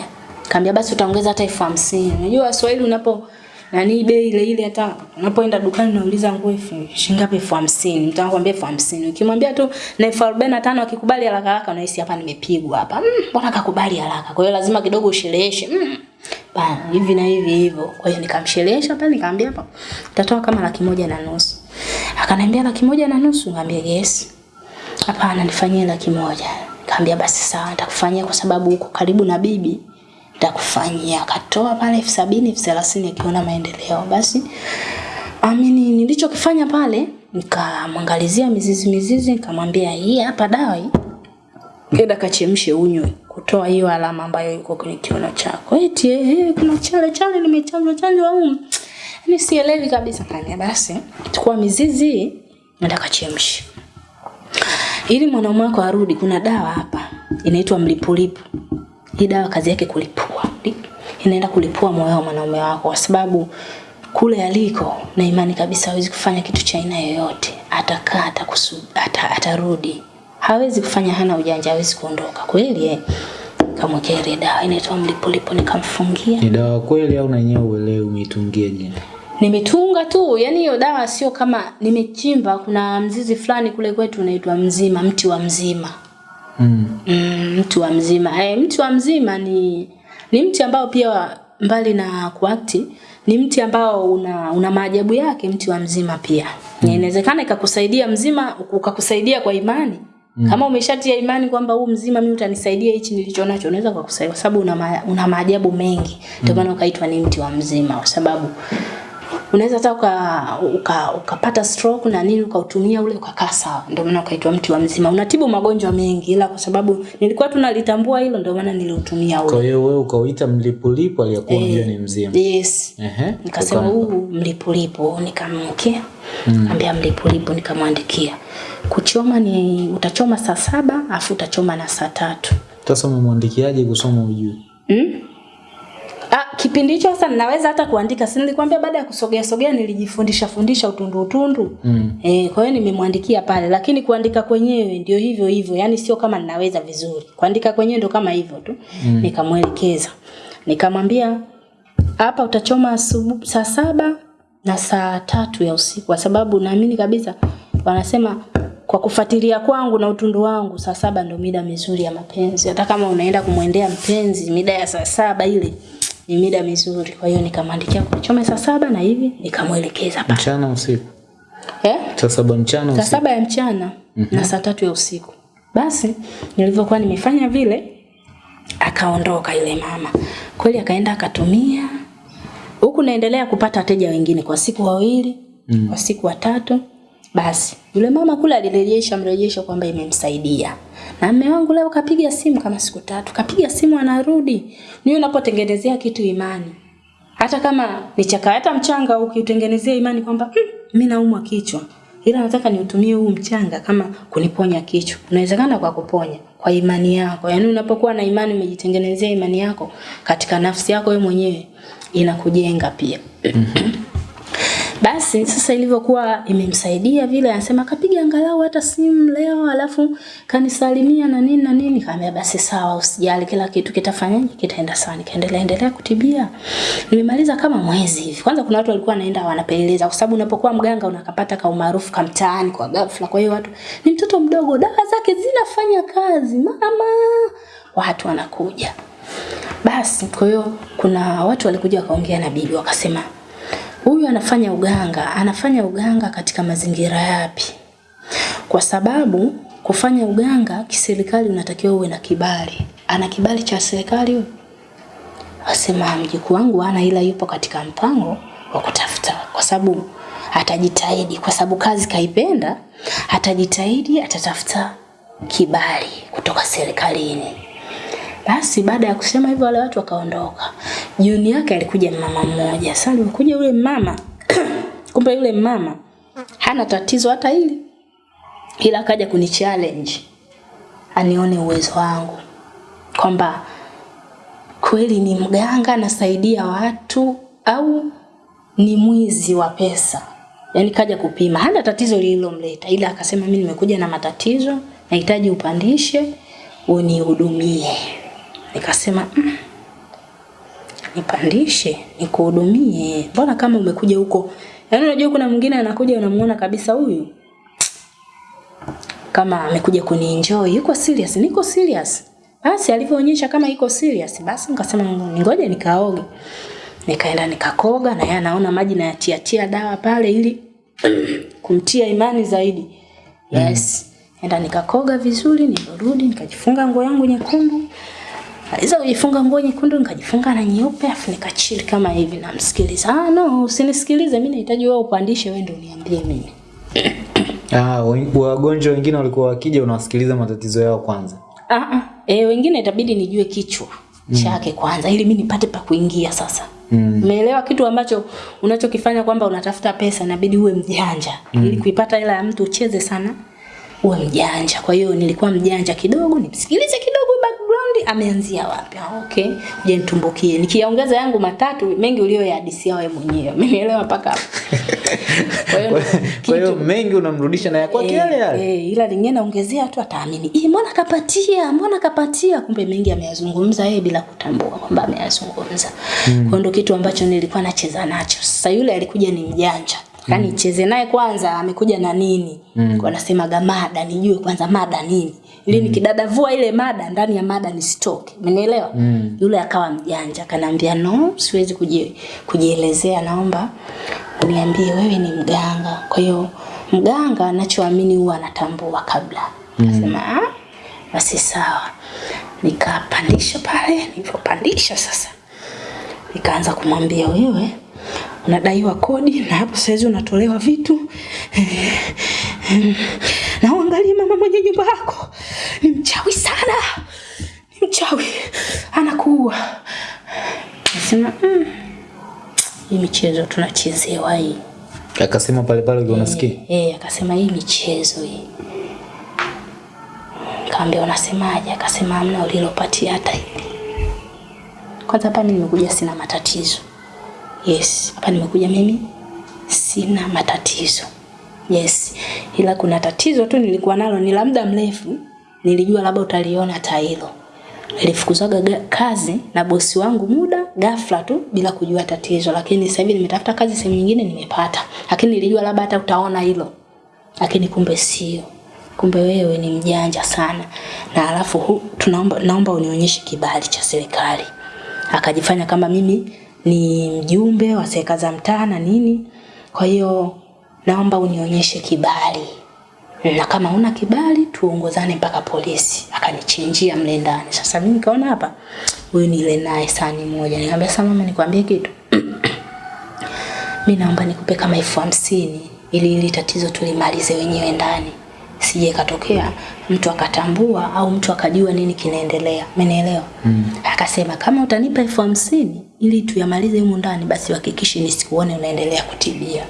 Kaambia basi utaongeza hata elfu hamsini. Unajua Waswahili unapo nani bei ile ile hata unapoenda dukani unauliza nguo shilingi ngapi? Elfu hamsini. Mtu anakuambia elfu hamsini. Ukimwambia tu na elfu arobaini na tano akikubali haraka haraka unahisi hapa nimepigwa hapa. Mm, mbona kakubali haraka? Kwa hiyo lazima kidogo ushereheshe. Mm, bana hivi na hivi hivyo. Kwa hiyo nikamsherehesha pale nikamwambia hapa utatoa kama laki moja na nusu akaniambia laki moja na nusu. Nikamwambia yes. Hapana nifanyie laki moja. Nikamwambia basi sawa nitakufanyia kwa sababu uko karibu na bibi. Nitakufanyia. Akatoa pale elfu sabini elfu thelathini akiona maendeleo. Basi amini, nilichokifanya pale nikamwangalizia mizizi mizizi, nikamwambia hii hapa dawa hii, nenda kachemshe unywe, kutoa hiyo alama ambayo iko kwenye kiuno chako. Eti eh, eh, kuna chale chale nimechanjwa chanjwa au yani sielewi kabisa. Kania basi chukua mizizi nenda kachemshe ili mwanaume wako arudi. Kuna dawa hapa inaitwa mlipulipu hii dawa kazi yake kulipua, inaenda kulipua moyo wa mwanaume wako, kwa sababu kule aliko na imani kabisa hawezi kufanya kitu cha aina yoyote, atakaa atakusu, ata, atarudi, hawezi kufanya, hana ujanja, hawezi kuondoka kweli eh. Kamwekea ile dawa inaitwa mlipulipu nikamfungia. Ni dawa kweli au na yenyewe uelewe umeitungia jina? Nimetunga tu, yani hiyo dawa sio kama nimechimba. Kuna mzizi fulani kule kwetu unaitwa mzima, mti wa mzima Mm. Mm, mti wa mzima. Eh, mti wa mzima ni ni mti ambao pia mbali na kuakti ni mti ambao una una maajabu yake mti wa mzima pia. Mm. Inawezekana ikakusaidia mzima ukakusaidia kwa imani. Mm. Kama umeshatia imani kwamba huu mzima mimi utanisaidia hichi nilicho nacho unaweza kukusaidia kwa sababu una, ma, una maajabu mengi. Ndio maana ukaitwa ni mti wa mzima kwa sababu unaweza hata uka, uka, ukapata stroke na nini ukautumia ule ukakaa sawa. Ndio maana ukaitwa mti wa mzima. Unatibu magonjwa mengi, ila kwa sababu nilikuwa tunalitambua hilo, ndio maana niliutumia ule. Kwa hiyo wewe ukauita mlipulipo aliyekuwa Eh, ni mzima. Yes. Ehe. Nikasema Uka- huu mlipulipo, nikamwekea mm. ambia mlipulipo, nikamwandikia kuchoma ni utachoma saa saba afu utachoma na saa tatu. Sasa umemwandikiaje kusoma ujue? Mm? Ah, kipindi hicho sasa ninaweza hata kuandika. Si nilikwambia baada ya kusogea sogea nilijifundisha fundisha utundu utundu. Mm. Eh, kwa hiyo nimemwandikia pale lakini kuandika kwenyewe ndio hivyo hivyo. Yaani sio kama ninaweza vizuri. Kuandika kwenyewe ndio kama hivyo tu. Mm. Nikamwelekeza. Nikamwambia hapa utachoma asubuhi saa saba na saa tatu ya usiku kwa sababu naamini kabisa wanasema kwa kufuatilia kwangu na utundu wangu saa saba ndio mida mizuri ya mapenzi. Hata kama unaenda kumwendea mpenzi mida ya saa saba ile ni mida mizuri. Kwa hiyo nikamwandikia kuchoma saa saba na hivi nikamwelekeza pale. Mchana usiku. Eh? Saa saba mchana usiku. Saa saba ya mchana mm-hmm. na saa tatu ya usiku. Basi nilivyokuwa nimefanya vile akaondoka yule mama. Kweli akaenda akatumia. Huku naendelea kupata wateja wengine kwa siku wawili, mm. kwa siku watatu. Basi yule mama kule alirejesha mrejesho kwamba imemsaidia. Na mume wangu leo kapiga simu kama siku tatu, kapiga simu anarudi. Ni unapotengenezea kitu imani. Hata kama ni chaka hata mchanga ukiutengenezea imani kwamba mm, mimi naumwa kichwa. Ila nataka niutumie huu mchanga kama kuniponya kichwa. Unawezekana kwa kuponya kwa imani yako. Yaani unapokuwa na imani umejitengenezea imani yako katika nafsi yako wewe mwenyewe inakujenga pia. Basi sasa ilivyokuwa imemsaidia vile, anasema kapiga angalau hata simu leo, alafu kanisalimia na nini na nini. Kaambia basi sawa, usijali, kila kitu kitafanyaje, kitaenda sawa. Nikaendelea endelea kutibia, nimemaliza kama mwezi hivi. Kwanza kuna watu walikuwa wanaenda wanapeleleza, kwa sababu unapokuwa mganga unakapata ka umaarufu ka mtaani kwa ghafla. Kwa hiyo watu, ni mtoto mdogo, dawa zake zinafanya kazi mama, watu wanakuja. Basi kwa hiyo kuna watu walikuja wakaongea na bibi wakasema huyu anafanya uganga, anafanya uganga katika mazingira yapi? Kwa sababu kufanya uganga kiserikali unatakiwa uwe na kibali. Ana kibali cha serikali huyu? Asema mjukuu wangu ana, ila yupo katika mpango wa kutafuta, kwa sababu atajitahidi, kwa sababu kazi kaipenda, atajitahidi, atatafuta kibali kutoka serikalini. Basi baada ya kusema hivyo wale watu wakaondoka. Jioni yake alikuja mama mmoja. Sasa alikuja yule mama kumbe yule mama hana tatizo hata hili. Ila akaja kuni challenge anione uwezo wangu kwamba kweli ni mganga nasaidia watu au ni mwizi wa pesa. Yaani kaja kupima, hana tatizo lililomleta, ila akasema mimi nimekuja na matatizo, nahitaji upandishe unihudumie. Nikasema mm, nipandishe nikuhudumie, mbona kama umekuja huko? Yaani unajua kuna mwingine anakuja unamuona kabisa huyu kama amekuja kunienjoy, yuko serious, niko serious. Basi alivyoonyesha kama iko serious, basi nikasema ngoja nikaoge. Nikaenda nikakoga na yeye anaona maji na yatia tia dawa pale ili kumtia imani zaidi. Yes. Mm. Enda nikakoga vizuri, nilirudi nikajifunga nguo yangu nyekundu. Aliza kujifunga nguo nyekundu nikajifunga na nyeupe afu nikachili kama hivi namsikiliza. Ah no, usinisikilize mimi nahitaji wewe upandishe wewe ndio uniambie mimi. Ah, wagonjwa wengine walikuwa wakija unawasikiliza matatizo yao kwanza. Ah ah. Eh, wengine itabidi nijue kichwa mm. chake kwanza ili mimi nipate pa kuingia sasa. Mm. Umeelewa kitu ambacho unachokifanya kwamba unatafuta pesa inabidi uwe mjanja. mm. Ili kuipata hela ya mtu ucheze sana uwe mjanja. Kwa hiyo nilikuwa mjanja kidogo, nimsikilize kidogo background ameanzia wapi. Ah, okay. Je, nitumbukie. Nikiongeza yangu matatu mengi uliyoyahadisia wewe mwenyewe. Umeelewa mpaka hapo. Kwa hiyo mengi unamrudisha na ya kwake yale yale. Eh, ila lingine naongezea tu ataamini. Eh, mbona kapatia? Mbona kapatia? Kumbe mengi ameyazungumza yeye bila kutambua kwamba ameyazungumza. Mm. Kwa ndio kitu ambacho nilikuwa nacheza nacho. Sasa yule alikuja ni mjanja. Yaani mm. cheze naye kwanza amekuja na nini? Mm. Kwa nasemaga mada, nijue kwanza mada nini. Ili nikidadavua ile mada ndani ya mada nisitoke. Umenielewa? Mm. Yule akawa mjanja, akaniambia no, siwezi kuji, kujielezea naomba uniambie wewe ni mganga. Kwa hiyo mganga anachoamini huwa anatambua kabla. Akasema mm. basi sawa. Nikapandisha pale, nilipopandisha sasa nikaanza kumwambia wewe unadaiwa kodi na hapo saizi unatolewa vitu na uangalie mama mwenye nyumba yako ni mchawi sana, ni mchawi anakuua. Nasema mm, hii michezo tunachezewa hii. Akasema pale pale ukiwa unasikia. Eh, akasema hii michezo hii. Kaambia unasemaje? Akasema hamna ulilopatia hata hili. Kwanza hapa mimi nimekuja sina matatizo. Yes, hapa nimekuja mimi sina matatizo. Yes, ila kuna tatizo tu nilikuwa nalo ni la muda mrefu. Nilijua labda utaliona hata hilo. Nilifukuzaga kazi na bosi wangu muda ghafla tu bila kujua tatizo, lakini sasa hivi nimetafuta kazi sehemu nyingine nimepata, lakini nilijua labda hata utaona hilo, lakini kumbe sio. Kumbe wewe ni mjanja sana, na alafu tunaomba naomba unionyeshe kibali cha serikali. Akajifanya kama mimi ni mjumbe wa serikali za mtaa na nini, kwa hiyo naomba unionyeshe kibali na kama una kibali tuongozane mpaka polisi. Akanichinjia mle ndani. Sasa mimi nikaona hapa huyu ni ile naye sani moja. Nikamwambia sasa mama, nikwambie kitu. mimi naomba nikupe kama elfu hamsini ili ili tatizo tulimalize wenyewe ndani. Sije katokea mtu akatambua au mtu akajua nini kinaendelea. Umenielewa? Mm. Akasema kama utanipa elfu hamsini ili tuyamalize humu ndani, basi uhakikishe nisikuone unaendelea kutibia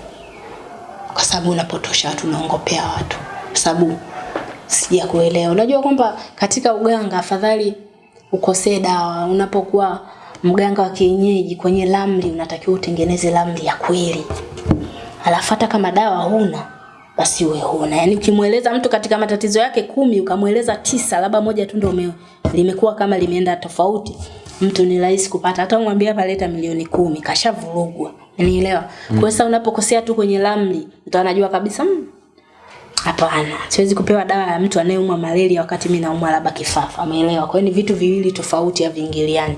kwa sababu unapotosha watu, unaongopea watu, kwa sababu sija kuelewa. Unajua kwamba katika uganga afadhali ukosee dawa. Unapokuwa mganga wa kienyeji kwenye lamli unatakiwa utengeneze ramli ya kweli, alafu hata kama dawa huna basi uwe huna. Yaani ukimweleza mtu katika matatizo yake kumi ukamweleza tisa, labda moja tu ndio limekuwa kama limeenda tofauti, mtu ni rahisi kupata. Hata umwambie hapa leta milioni kumi, kashavurugwa. Unielewa? Mm. Kwa sababu sasa unapokosea tu kwenye ramli, mtu anajua kabisa mm, Hapana, siwezi kupewa dawa ya mtu anayeumwa malaria wakati mimi naumwa labda kifafa. Umeelewa? Kwa hiyo ni vitu viwili tofauti haviingiliani.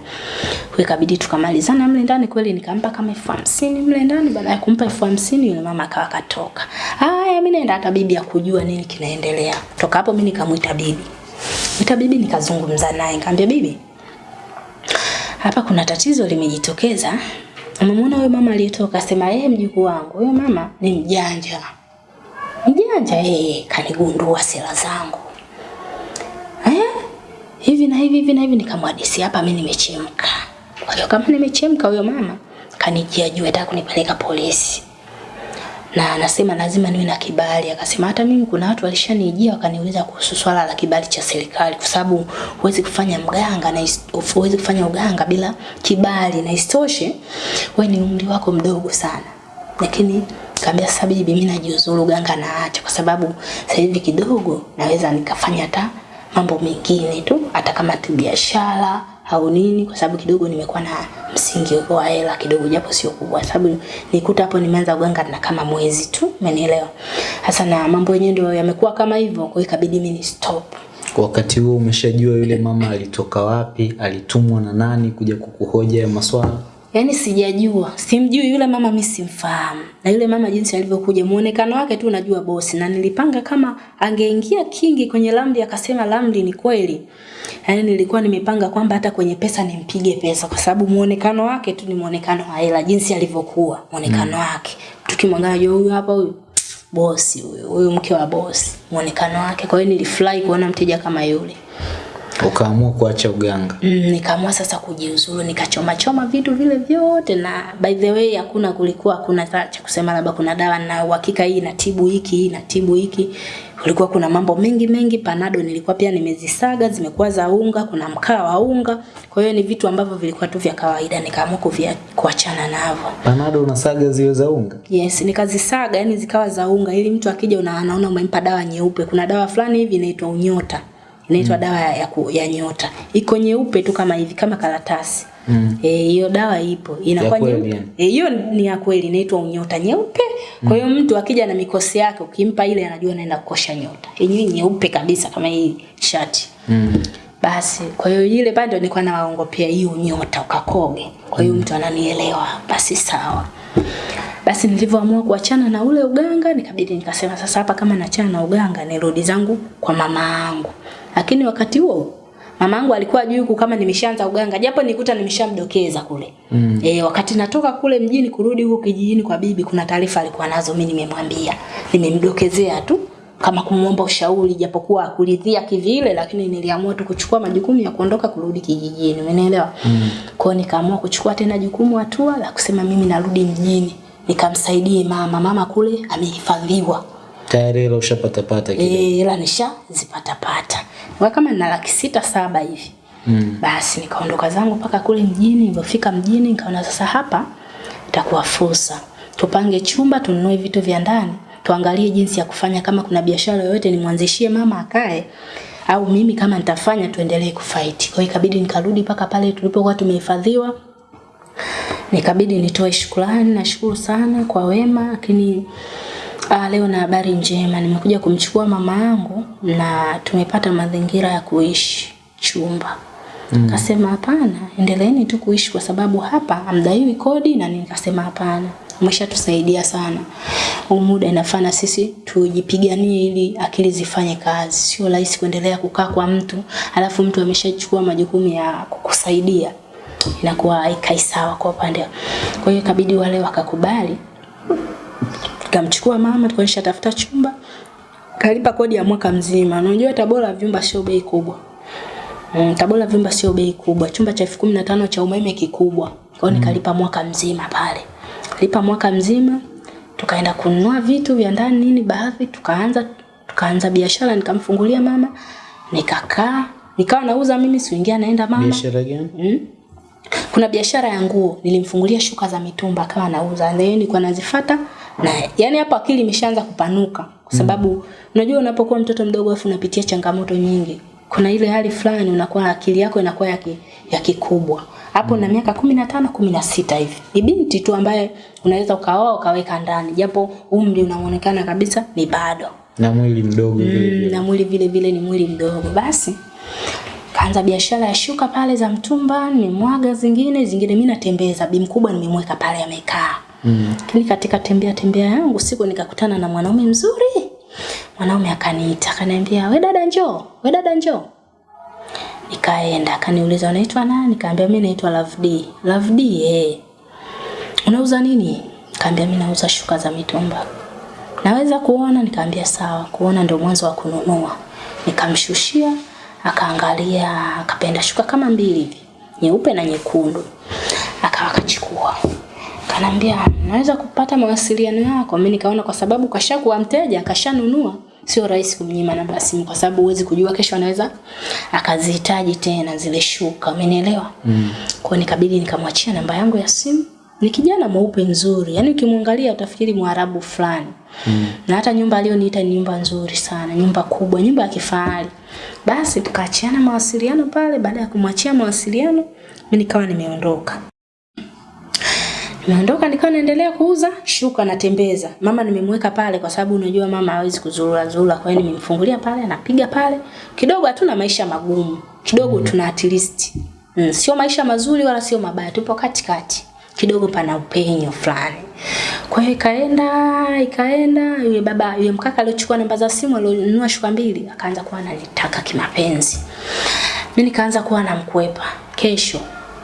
Kwa hiyo ikabidi tukamalizana mle ndani kweli nikampa kama elfu hamsini mle ndani baada ya kumpa elfu hamsini yule mama akawa katoka. Haya mimi naenda hata bibi ya kujua nini kinaendelea. Toka hapo mimi nikamuita bibi. Mwita bibi nikazungumza naye nikamwambia bibi hapa kuna tatizo limejitokeza. Umemwona huyo mama aliyetoka sema yeye mjukuu wangu. Huyo mama ni mjanja mjanja yeye kanigundua sera zangu eh? hivi hivi na hivi hivi na hivi, nikamwadisi hapa mimi nimechemka. Kwa hiyo kama nimechemka, huyo mama kanijia juu hata kunipeleka polisi na anasema lazima niwe na kibali. Akasema hata mimi kuna watu walishanijia wakaniuliza kuhusu swala la kibali cha serikali, kwa sababu huwezi kufanya mganga na huwezi kufanya uganga bila kibali, na isitoshe wewe ni umri wako mdogo sana. Lakini kaambia sasa, mimi najiuzuru uganga naacha, kwa sababu sasa hivi kidogo naweza nikafanya hata mambo mengine tu, hata kama biashara au nini, kwa sababu kidogo nimekuwa na msingi wa hela kidogo, japo sio kubwa, sababu nikuta hapo nimeanza uganga na kama mwezi tu, umenielewa? hasa na mambo yenyewe ndio yamekuwa kama hivyo, kwa hiyo ikabidi mimi ni stop. Wakati huo umeshajua yule mama alitoka wapi, alitumwa na nani kuja kukuhoja ya maswala? Yaani sijajua, simjui yule mama, mimi simfahamu. Na yule mama jinsi alivyokuja, muonekano wake tu najua bosi, na nilipanga kama angeingia kingi kwenye Lamdi akasema Lamdi ni kweli. Yaani nilikuwa nimepanga kwamba hata kwenye pesa nimpige pesa, kwa sababu muonekano wake tu ni muonekano wa hela, jinsi alivyokuwa muonekano mm. wake. Tukimwangalia huyu hapa huyu bosi huyu, huyu mke wa bosi, muonekano wake. Kwa hiyo nilifurahi kuona mteja kama yule. Ukaamua kuacha uganga. Mm, nikaamua sasa kujiuzuru, nikachoma choma vitu vile vyote, na by the way hakuna kulikuwa hakuna cha kusema labda kuna dawa na uhakika hii inatibu hiki hii inatibu hiki. Kulikuwa kuna mambo mengi mengi. Panado nilikuwa pia nimezisaga zimekuwa za unga, kuna mkaa wa unga. Kwa hiyo ni vitu ambavyo vilikuwa tu vya kawaida, nikaamua kuvia kuachana navyo. Panado unasaga ziwe za unga? Yes, nikazisaga yani zikawa za unga ili mtu akija una anaona umempa dawa nyeupe. Kuna dawa fulani hivi inaitwa unyota. Inaitwa mm. dawa ya, ya, ku- ya nyota. Iko nyeupe tu kama hivi kama karatasi. Mm. Eh, hiyo dawa ipo. Inakuwa nyeupe. hiyo Eh, ni ya kweli inaitwa unyota nyeupe. Kwa hiyo mtu akija na mikosi yake ukimpa ile anajua anaenda kukosha nyota. Yenyewe nyeupe kabisa kama hii shati. Mm. Basi kwa hiyo ile ndio nilikuwa nawaongopea hiyo nyota ukakoge. Kwa hiyo mm. mtu ananielewa. Basi sawa. Basi nilivyoamua kuachana na ule uganga nikabidi nikasema sasa hapa kama naachana na uganga nirudi zangu kwa mama yangu. Lakini wakati huo mamangu alikuwa ajui huku kama nimeshaanza uganga japo nikuta nimeshamdokeza kule. Mm. E, wakati natoka kule mjini kurudi huko kijijini kwa bibi kuna taarifa alikuwa nazo mimi nimemwambia. Nimemdokezea tu kama kumuomba ushauri japokuwa akuridhia kivile lakini niliamua tu kuchukua majukumu ya kuondoka kurudi kijijini umeelewa mm. kwa hiyo nikaamua kuchukua tena jukumu hatua la kusema mimi narudi mjini nikamsaidie mama mama kule amehifadhiwa Tayari hela ushapatapata kile. eh ila nishazipata pata kwa kama na laki sita saba hivi Mm. basi nikaondoka zangu mpaka kule mjini nilipofika mjini nikaona sasa hapa itakuwa fursa. Tupange chumba tununue vitu vya ndani tuangalie jinsi ya kufanya. Kama kuna biashara yoyote nimwanzishie mama akae au mimi kama nitafanya tuendelee kufight kwa hiyo ikabidi nikarudi mpaka pale tulipokuwa tumehifadhiwa. Nikabidi nitoe shukrani nashukuru sana kwa wema lakini ah, leo na habari njema. Nimekuja kumchukua mama yangu na tumepata mazingira ya kuishi chumba. Mm. kasema hapana endeleeni tu kuishi kwa sababu hapa hamdaiwi kodi na nikasema hapana umeshatusaidia sana. Huu muda inafana sisi tujipiganie ili akili zifanye kazi. Sio rahisi kuendelea kukaa kwa mtu alafu mtu ameshachukua majukumu ya kukusaidia. Inakuwa haikai sawa kwa upande kwa hiyo ikabidi wale wakakubali tukamchukua mama tukaanisha tafuta chumba kalipa kodi ya mwaka mzima unajua tabora vyumba sio bei kubwa Mm, Tabora vyumba sio bei kubwa. Chumba cha elfu kumi na tano cha umeme kikubwa. Kwa hiyo nikalipa mwaka mzima pale. Lipa mwaka mzima, tukaenda kununua vitu vya ndani nini baadhi, tukaanza tukaanza biashara nikamfungulia mama, nikakaa, nikawa nauza mimi siingia naenda mama. Biashara gani? Mm. Kuna biashara ya nguo, nilimfungulia shuka za mitumba akawa anauza. Leo nilikuwa nazifuata na yani hapo akili imeshaanza kupanuka kwa sababu mm. unajua unapokuwa mtoto mdogo afu unapitia changamoto nyingi. Kuna ile hali fulani unakuwa akili yako inakuwa ya, ki, ya kikubwa. Hapo na miaka 15 16 hivi. Ni binti tu ambaye unaweza ukaoa ukaweka ndani japo umri unaonekana kabisa ni bado Na mwili mdogo mm, vile. na mwili vile vile ni mwili mdogo basi kaanza biashara ya shuka pale za mtumba nimemwaga zingine zingine mimi natembeza bi mkubwa nimemweka pale amekaa Mm. lakini katika tembea tembea yangu siku nikakutana na mwanaume mzuri. Mwanaume akaniita akaniambia we dada njoo we dada njoo. Nikaenda akaniuliza unaitwa nani? Nikamwambia, mimi naitwa Love D Love D eh. Unauza nini? Nikamwambia, mimi nauza shuka za mitumba. Naweza kuona? Nikamwambia, sawa kuona ndio mwanzo wa kununua. Nikamshushia akaangalia akapenda shuka kama mbili hivi nyeupe na nyekundu. Akawa akachukua kanambia naweza kupata mawasiliano yako. Mimi nikaona kwa sababu kashakuwa mteja kashanunua. Sio rahisi kumnyima namba ya simu kwa sababu huwezi kujua kesho anaweza akazihitaji tena zile shuka. Umenielewa? Mm. kwa nikabidi nikamwachia namba yangu ya simu. Ni kijana mweupe nzuri. Yaani ukimwangalia utafikiri mwarabu fulani. Mm. na hata nyumba aliyoniita ni nyumba nzuri sana nyumba kubwa nyumba ya kifahari. Basi tukaachiana mawasiliano pale. Baada ya kumwachia mawasiliano mimi nikawa nimeondoka Nimeondoka nikawa naendelea kuuza shuka natembeza. Mama nimemweka pale kwa sababu unajua mama hawezi kuzurura zurura kwa hiyo nimemfungulia pale anapiga pale. Kidogo hatuna maisha magumu. Kidogo tuna at least. Mm, sio maisha mazuri wala sio mabaya, tupo katikati. Kidogo pana upenyo fulani. Kwa hiyo ikaenda ikaenda yule baba yule mkaka aliochukua namba za simu alionunua shuka mbili akaanza kuwa ananitaka kimapenzi. Mimi nikaanza kuwa namkwepa. Kesho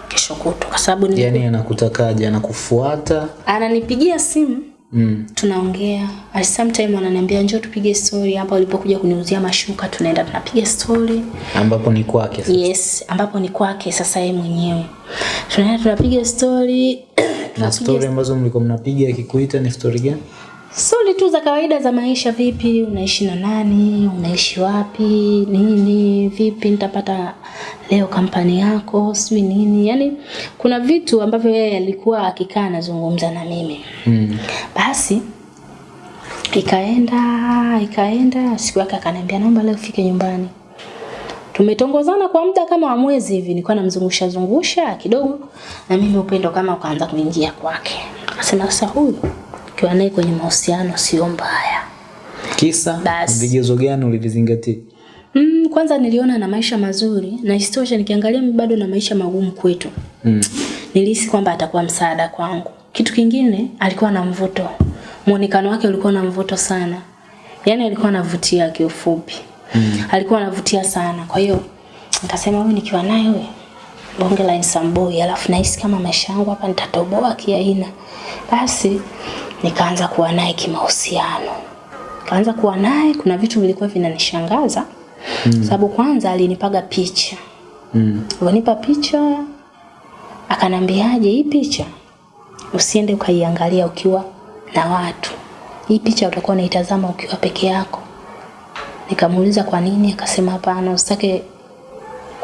kesho kutwa kwa sababu nilikuwa- Yaani anakutakaje? Anakufuata? ananipigia simu Mm. tunaongea at sometime ananiambia njoo tupige story hapa ulipokuja kuniuzia mashuka tunaenda tunapiga story Ambapo ni kwake sasa. yes ambapo ni kwake sasa yeye mwenyewe tunaenda tunapiga story Na story ambazo mlikuwa mnapiga akikuita ni story gani? Stori tu za kawaida za maisha vipi? Unaishi na nani? Unaishi wapi? Nini? Vipi? Nitapata leo kampani yako? Sijui nini? Yani kuna vitu ambavyo yeye alikuwa akikaa anazungumza na mimi. Mm. basi ikaenda ikaenda siku yake akaniambia naomba leo ufike nyumbani. Tumetongozana kwa muda kama wa mwezi hivi nilikuwa namzungusha zungusha kidogo na mimi upendo kama ukaanza kuingia kwake. Akasema sasa huyu ukiwa naye kwenye mahusiano sio mbaya Kisa vigezo gani ulivizingatia? mm, kwanza niliona na maisha mazuri na isitoshe nikiangalia mimi bado na maisha magumu kwetu Mm. nilihisi kwamba atakuwa msaada kwangu. Kitu kingine alikuwa na mvuto, muonekano wake ulikuwa na mvuto sana, yaani alikuwa anavutia kiufupi mm. alikuwa anavutia sana. Kwa hiyo nikasema huyu nikiwa naye huyu bonge la insamboi, alafu nahisi kama maisha yangu hapa nitatoboa kiaina. Basi nikaanza kuwa naye kimahusiano, kaanza kuwa naye. Kuna vitu vilikuwa vinanishangaza mm. sababu kwanza alinipaga picha Mm. Alinipa picha akanambiaje, hii picha usiende ukaiangalia ukiwa na watu, hii picha utakuwa unaitazama ukiwa peke yako. Nikamuuliza kwa nini, akasema hapana, usitake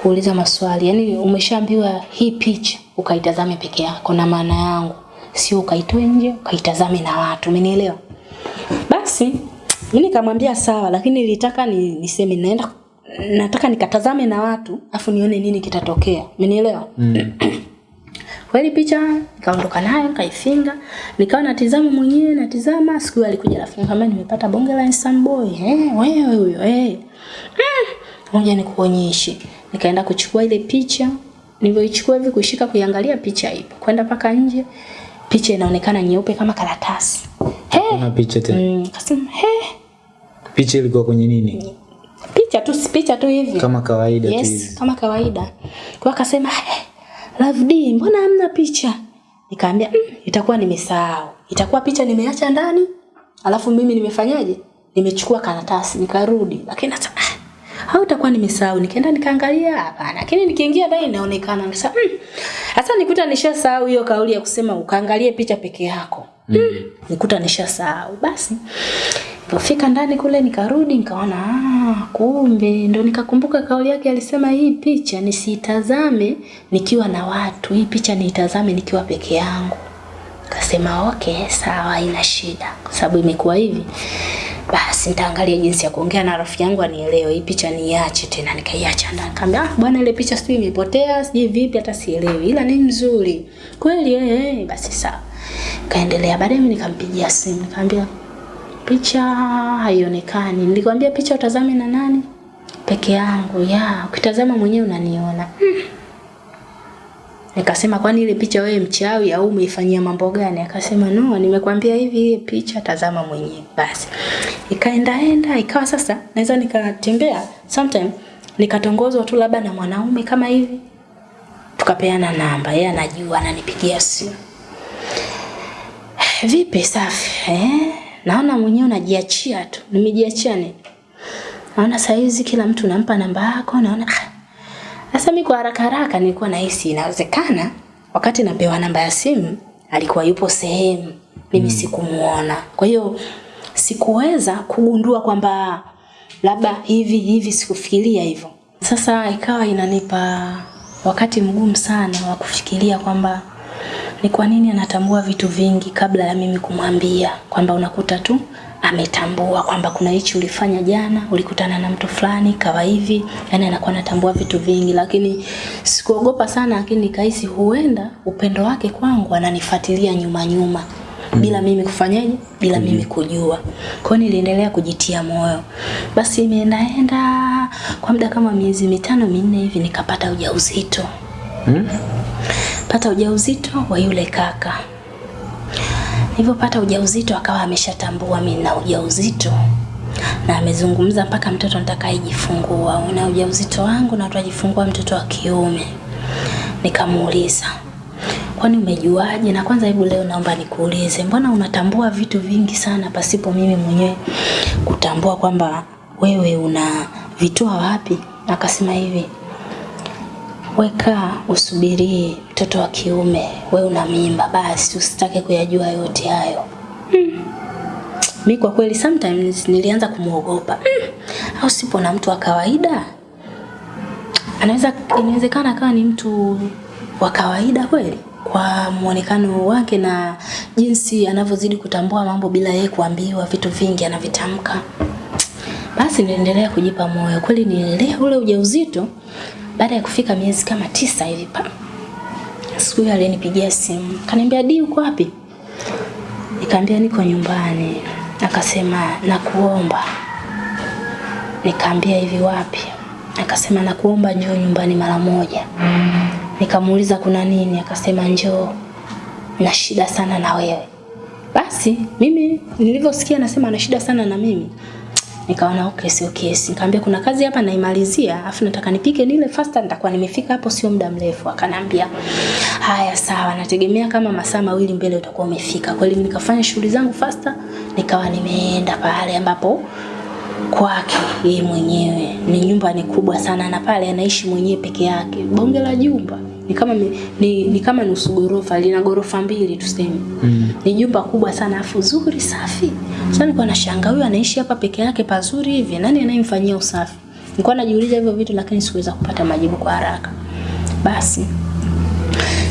kuuliza maswali, yaani umeshaambiwa hii picha ukaitazame peke yako, na maana yangu sio ukaitoe nje ukaitazame na watu, umenielewa? Basi mimi nikamwambia sawa, lakini nilitaka ni, niseme naenda nataka nikatazame na watu afu nione nini kitatokea. Umenielewa? Mm. Kweli picha nikaondoka nayo nikaifinga, nikawa natizama mwenyewe natizama. Siku hiyo alikuja rafiki kama nimepata bonge la handsome boy. Eh, wewe huyo eh. Mm, Ngoja nikuonyeshe. Nikaenda kuchukua ile picha. Nilivyoichukua hivi kushika kuiangalia picha ipo. Kwenda paka nje. Picha inaonekana nyeupe kama karatasi. He, Kuna picha tena. mm, kasema he, Picha ilikuwa kwenye nini? picha tu si picha tu hivi. Kama kawaida yes, tu hivi. kama kawaida. Kwa akasema he. Love D, mbona hamna picha? Nikaambia mm, itakuwa nimesahau. Itakuwa picha nimeacha ndani. Alafu mimi nimefanyaje? Nimechukua karatasi nikarudi. Lakini hata ah, au itakuwa nimesahau. Nikaenda nikaangalia hapana. Lakini nikiingia ndani inaonekana Sasa mm. sasa nikuta nishasahau hiyo kauli ya kusema ukaangalie picha peke yako. Mm. Nikuta nishasahau. Basi Nilipofika ndani kule nikarudi nikaona ah, kumbe ndo nikakumbuka kauli yake alisema hii picha nisitazame nikiwa na watu, hii picha niitazame nikiwa peke yangu. Kasema okay, sawa, ina shida, kwa sababu imekuwa hivi. Basi nitaangalia jinsi ya kuongea na rafiki yangu anielewe, hii picha niache tena. Nikaiacha ndani, nikamwambia ah, bwana, ile picha sijui imepotea, sijui vipi, hata sielewi, ila ni nzuri kweli. Eh, eh, basi sawa. Kaendelea. Baadaye mimi nikampigia simu, nikamwambia picha haionekani. Nilikwambia picha utazame na nani? Peke yangu. Ya, ukitazama mwenyewe unaniona. Hmm. Nikasema kwani ile picha wewe mchawi au umeifanyia mambo gani? Akasema no, nimekwambia hivi ile picha tazama mwenyewe. Basi. Ikaendaenda ikawa sasa naweza nikatembea sometime nikatongozwa tu labda na mwanaume kama hivi. Tukapeana namba, yeye anajua ananipigia simu. Vipi safi? Eh? Naona mwenyewe unajiachia tu. Nimejiachia nini? naona saizi kila mtu nampa namba yako, naona ah. Sasa mimi kwa haraka haraka nilikuwa nahisi inawezekana wakati napewa namba ya simu alikuwa yupo sehemu mimi mm. sikumuona. Kwa hiyo sikuweza kugundua kwamba labda hivi hivi, sikufikiria hivyo. Sasa ikawa inanipa wakati mgumu sana wa kufikiria kwamba ni kwa nini anatambua vitu vingi kabla ya mimi kumwambia, kwamba unakuta tu ametambua kwamba kuna hichi ulifanya jana, ulikutana na mtu fulani kawa hivi, yani anakuwa anatambua vitu vingi, lakini sikuogopa sana, lakini nikahisi huenda upendo wake kwangu ananifuatilia nyuma nyuma bila mimi kufanyaje, bila mimi kujua. Kwa hiyo niliendelea kujitia moyo. Basi imeendaenda kwa muda kama miezi mitano minne hivi, nikapata ujauzito Hmm? pata ujauzito wa yule kaka. Nilipopata ujauzito akawa ameshatambua mimi na ujauzito na amezungumza mpaka mtoto nitakayejifungua, una ujauzito wangu na utajifungua mtoto wa kiume. Nikamuuliza, kwani umejuaje? Na kwanza hebu leo naomba nikuulize, mbona unatambua vitu vingi sana pasipo mimi mwenyewe kutambua kwamba wewe una vitoa wapi? Akasema hivi, weka usubirie mtoto wa kiume, we una mimba, basi usitake kuyajua yote hayo. Hmm. Mi kwa kweli sometimes nilianza kumwogopa hmm. Au sipo na mtu wa kawaida, anaweza inawezekana akawa ni mtu wa kawaida kweli kwa muonekano wake na jinsi anavyozidi kutambua mambo bila yeye kuambiwa, vitu vingi anavitamka. Basi niliendelea kujipa moyo. Kweli nililea ule ujauzito baada ya kufika miezi kama tisa hivi pa. Siku hiyo alinipigia simu. Kaniambia, "Di uko wapi?" Nikamwambia niko nyumbani. Akasema, "Nakuomba." Nikaambia, "Hivi wapi?" Akasema, "Nakuomba njoo nyumbani mara moja." Nikamuuliza kuna nini? Akasema, "Njoo. Na shida sana na wewe." Basi mimi nilivyosikia anasema ana shida sana na mimi nikaona okay, sio kesi. Nikamwambia kuna kazi hapa naimalizia, afu nataka nipike nile faster, nitakuwa nimefika hapo sio muda mrefu. Akanambia haya sawa, nategemea kama masaa mawili mbele utakuwa umefika. Kweli nikafanya shughuli zangu faster, nikawa nimeenda pale ambapo kwake yeye mwenyewe. Ni nyumba ni kubwa sana na pale anaishi mwenyewe peke yake. Bonge la jumba. Ni kama ni, ni kama nusu gorofa, lina gorofa mbili tuseme. Mm. Ni jumba kubwa sana afu zuri safi. Sasa nilikuwa nashangaa huyu anaishi hapa peke yake pazuri hivi. Nani anayemfanyia usafi? Nilikuwa najiuliza hivyo vitu lakini sikuweza kupata majibu kwa haraka. Basi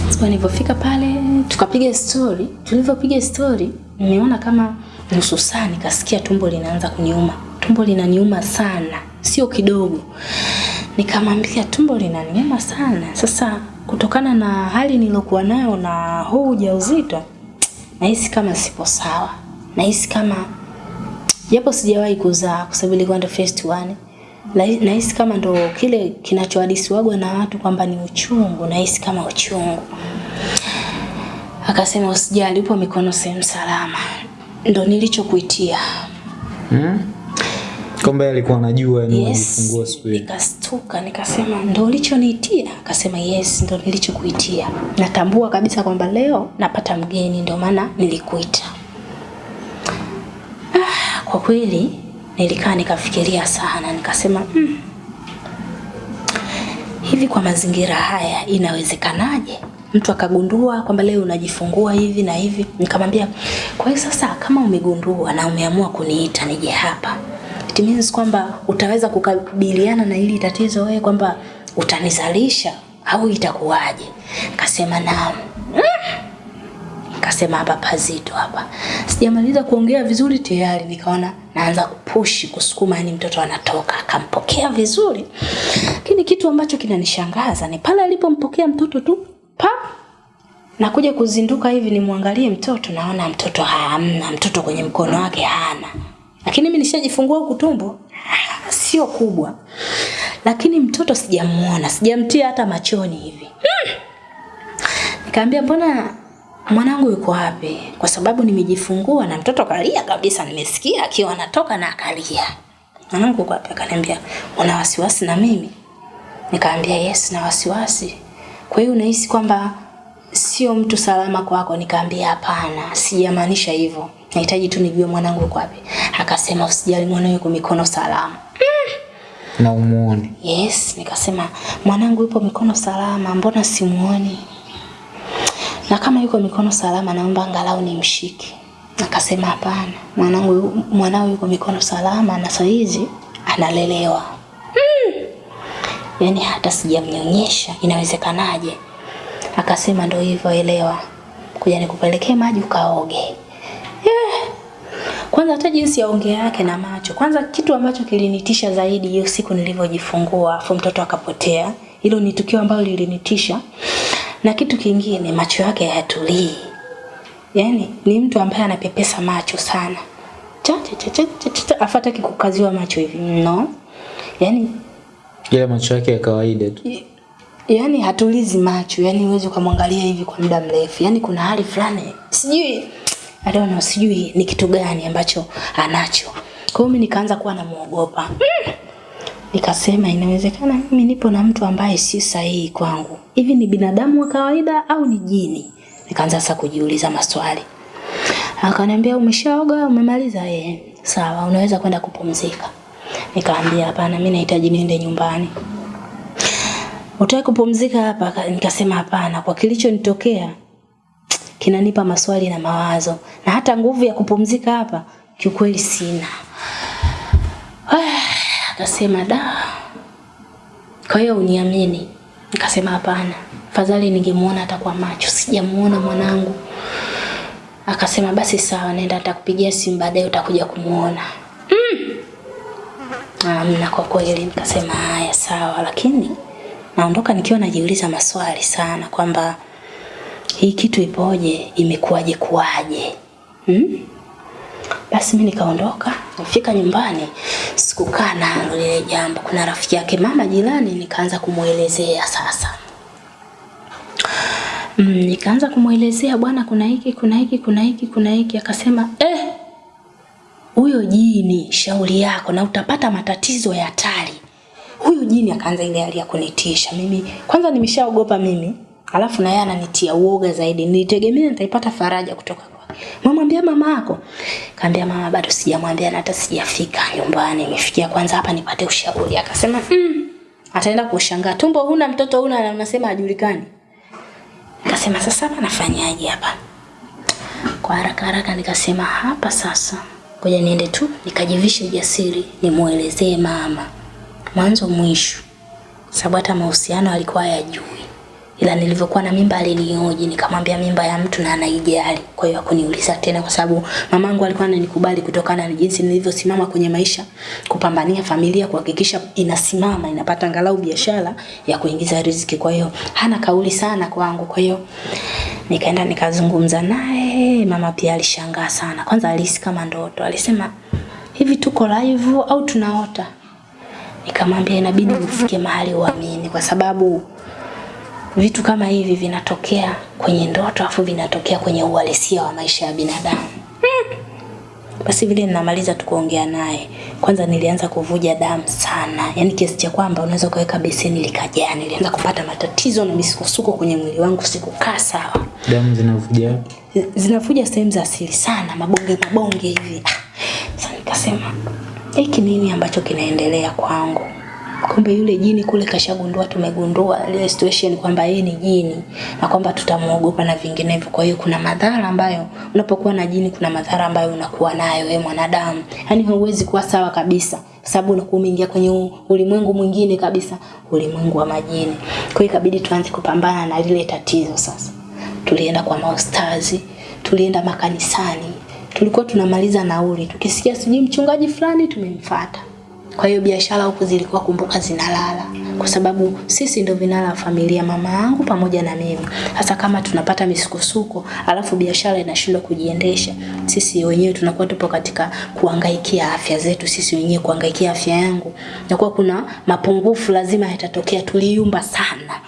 siku nilipofika pale tukapiga story. Tulivyopiga story nimeona kama nusu saa nikasikia tumbo linaanza kuniuma. Tumbo linaniuma sana, sio kidogo. Nikamwambia tumbo linaniuma sana. Sasa kutokana na hali nilokuwa nayo na huu ujauzito nahisi kama sipo sawa. Nahisi kama japo sijawahi kuzaa kwa sababu ilikuwa ndo first one. Nahisi kama ndo kile kinachohadisiwagwa na watu kwamba ni uchungu, nahisi kama uchungu. Akasema usijali, upo mikono sehemu salama. Ndo nilichokuitia. Hmm? Kwamba yeye alikuwa anajua ni Yes. alifungua siku hiyo. Nikastuka nikasema ndo ulichoniitia? Akasema yes, ndo nilichokuitia. Natambua kabisa kwamba leo napata mgeni, ndio maana nilikuita. Ah, kwa kweli nilikaa nikafikiria sana, nikasema mm, hivi kwa mazingira haya inawezekanaje mtu akagundua kwamba leo unajifungua hivi na hivi? Nikamwambia, kwa hiyo sasa kama umegundua na umeamua kuniita nije hapa, it means kwamba utaweza kukabiliana na hili tatizo wewe, kwamba utanizalisha au itakuwaje? Kasema naam. Kasema hapa pazito hapa. Sijamaliza kuongea vizuri tayari nikaona naanza kupushi kusukuma, yani mtoto anatoka. Akampokea vizuri, lakini kitu ambacho kinanishangaza ni pale alipompokea mtoto tu pa nakuja kuzinduka hivi nimwangalie mtoto, naona mtoto hamna, mtoto kwenye mkono wake hana, lakini mimi nishajifungua huku tumbo sio kubwa, lakini mtoto sijamuona, sijamtia hata machoni hivi. Nikamwambia mbona mwanangu yuko wapi? Kwa sababu nimejifungua na mtoto kalia kabisa, nimesikia akiwa anatoka na akalia. Mwanangu yuko wapi? Akaniambia una wasiwasi na mimi? Nikaambia yes, na wasiwasi. Kwa hiyo unahisi kwamba sio mtu salama kwako? Nikaambia hapana, sijamaanisha hivyo. Nahitaji tu nijue mwanangu yuko wapi. Akasema usijali, mwanangu yuko mikono salama. Na umuone. Yes, nikasema mwanangu yupo mikono salama, mbona simuoni? Na kama yuko mikono salama, naomba angalau nimshike. Akasema hapana, mwanangu mwanao yuko mikono salama na saa hizi analelewa. Mm. Yaani hata sijamnyonyesha, inawezekanaje? Akasema ndo hivyo, elewa, kuja nikupelekee maji ukaoge. Kwanza hata jinsi ya ongea yake na macho. Kwanza kitu ambacho kilinitisha zaidi hiyo siku nilivyojifungua afu mtoto akapotea. Hilo ni tukio ambalo lilinitisha. Na kitu kingine macho yake hayatulii. Yaani ni mtu ambaye anapepesa macho sana. Cha cha cha cha cha, cha, cha afata kikukaziwa macho hivi. No. Yaani yale macho yake ya kawaida tu. Yaani hatulizi macho, yani uweze kumwangalia hivi kwa muda mrefu. Yaani kuna hali fulani sijui I don't know, sijui ni kitu gani ambacho anacho. Kwa hiyo mimi nikaanza kuwa namuogopa. Mm. Nikasema inawezekana mimi nipo na mtu ambaye si sahihi kwangu. Hivi ni binadamu wa kawaida au ni jini? Nikaanza sasa kujiuliza maswali. Akaniambia umeshaoga, umemaliza? Eh, sawa, unaweza kwenda kupumzika. Nikaambia hapana, mimi nahitaji niende nyumbani. Utaki kupumzika hapa? Nikasema hapana, kwa kilichonitokea kinanipa maswali na mawazo, na hata nguvu ya kupumzika hapa kiukweli sina. Akasema da, kwa hiyo uniamini? Nikasema hapana, fadhali ningemuona hata kwa macho, sijamuona mwanangu. Akasema basi sawa, nenda atakupigia simu baadaye utakuja kumuona. Amna, kwa kweli. Nikasema haya sawa, lakini naondoka nikiwa najiuliza maswali sana kwamba hii kitu ipoje, imekuwaje kuwaje? Hmm? Basi mimi nikaondoka, nifika nyumbani, sikukaa nalo lile jambo. Kuna rafiki yake mama jirani, nikaanza kumwelezea sasa. Mm, nikaanza kumwelezea bwana, kuna hiki, kuna hiki, kuna hiki, kuna hiki. Akasema eh, huyo jini shauri yako na utapata matatizo ya hatari. Huyu jini akaanza ile hali ya kunitisha mimi. Kwanza nimeshaogopa mimi, alafu na yeye ananitia uoga zaidi. Nilitegemea nitaipata faraja kutoka kwa mamwambia mama yako. Kaambia mama bado sijamwambia na hata sijafika nyumbani. Nimefikia kwanza hapa nipate ushauri. Akasema mm, ataenda kushangaa. Tumbo huna mtoto huna na unasema hajulikani. Nikasema sasa hapa nafanyaje hapa? Kwa haraka haraka nikasema hapa sasa, ngoja niende tu nikajivishe ujasiri, nimuelezee mama mwanzo mwisho, sababu hata mahusiano alikuwa hayajui, ila nilivyokuwa na mimba alinioji, nikamwambia mimba ya mtu na anaijali. Kwa hiyo hakuniuliza tena, kwa sababu mamangu alikuwa ananikubali kutokana na jinsi nilivyosimama kwenye maisha, kupambania familia, kuhakikisha inasimama, inapata angalau biashara ya kuingiza riziki. Kwa hiyo hana kauli sana kwangu. Kwa hiyo nikaenda nikazungumza naye. Mama pia alishangaa sana, kwanza alihisi kama ndoto, alisema hivi tuko live au tunaota? Nikamwambia inabidi ufike mahali uamini, kwa sababu vitu kama hivi vinatokea kwenye ndoto afu vinatokea kwenye uhalisia wa maisha ya binadamu. Basi vile ninamaliza tu kuongea naye, kwanza nilianza kuvuja damu sana, yaani kiasi cha kwamba unaweza ukaweka beseni likajaa. Nilianza kupata matatizo na misukosuko kwenye mwili wangu, sikukaa sawa Damu zinavuja zinavuja sehemu za siri sana, mabonge mabonge hivi. Sasa nikasema hiki nini ambacho kinaendelea kwangu? Kumbe yule jini kule kashagundua, tumegundua ile situation kwamba yeye ni jini na kwamba tutamuogopa na vinginevyo. Kwa hiyo kuna madhara ambayo unapokuwa na jini, kuna madhara ambayo unakuwa nayo wewe mwanadamu, yaani huwezi kuwa sawa kabisa, sababu unakuwa umeingia kwenye ulimwengu mwingine kabisa, ulimwengu wa majini. Kwa hiyo ikabidi tuanze kupambana na lile tatizo sasa tulienda kwa maustazi, tulienda makanisani, tulikuwa tunamaliza nauli, tukisikia sijui mchungaji fulani tumemfuata. Kwa hiyo biashara huku zilikuwa kumbuka zinalala, kwa sababu sisi ndio vinara wa familia, mama yangu pamoja na mimi. Hasa kama tunapata misukosuko, alafu biashara inashindwa kujiendesha, sisi wenyewe tunakuwa tupo katika kuangaikia afya zetu sisi wenyewe, kuangaikia afya yangu, nakuwa kuna mapungufu lazima yatatokea. Tuliumba sana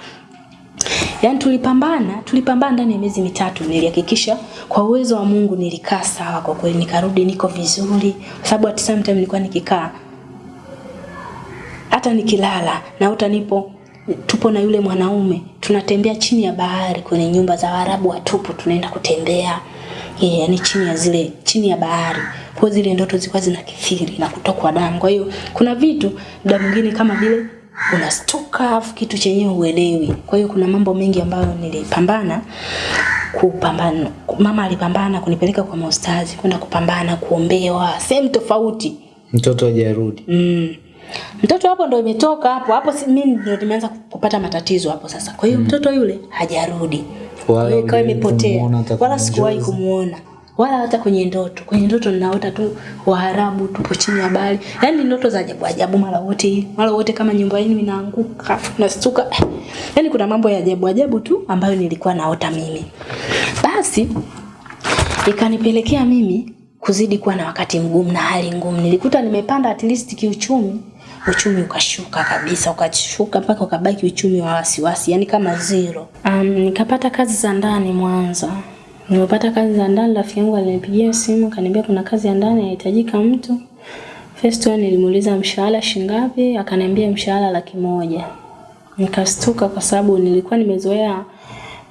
Yaani tulipambana, tulipambana ndani ya miezi mitatu. Nilihakikisha kwa uwezo wa Mungu nilikaa sawa kwa kweli nikarudi niko vizuri. Kwa sababu at some time nilikuwa nikikaa hata nikilala na uta nipo tupo na yule mwanaume tunatembea chini ya bahari kwenye nyumba za Waarabu watupu tunaenda kutembea. Yeah, yani chini ya zile chini ya bahari. Kwa zile ndoto zilikuwa zinakithiri na kutokwa damu. Kwa hiyo kuna vitu muda mwingine kama vile unastuka afu kitu chenyewe uelewi. Kwa hiyo kuna mambo mengi ambayo nilipambana kupambana. Mama alipambana kunipeleka kwa maustazi, kwenda kupambana, kuombewa sehemu tofauti. Mtoto hajarudi. Mm. Mtoto hapo ndo imetoka hapo hapo, si mimi ndo nimeanza kupata matatizo hapo sasa. Kwa hiyo mm. mtoto yule hajarudi, Wala Kwa hiyo ikawa imepotea, wala sikuwahi kumuona wala hata kwenye ndoto. Kwenye ndoto ninaota tu Waarabu tupo chini ya bahari, yaani ndoto za ajabu ajabu, mara wote mara wote kama nyumba yenu inaanguka, nastuka. Yaani kuna mambo ya ajabu ajabu tu ambayo nilikuwa naota mimi. Basi ikanipelekea mimi kuzidi kuwa na wakati mgumu na hali ngumu. Nilikuta nimepanda at least kiuchumi, uchumi ukashuka kabisa, ukashuka mpaka ukabaki uchumi wa wasiwasi, yani kama zero. Um, nikapata kazi za ndani Mwanza. Nimepata kazi za ndani, rafiki yangu alinipigia simu kaniambia kuna kazi ya ndani inahitajika mtu. First one nilimuuliza mshahara shingapi, akaniambia mshahara laki moja. Nikastuka kwa sababu nilikuwa nimezoea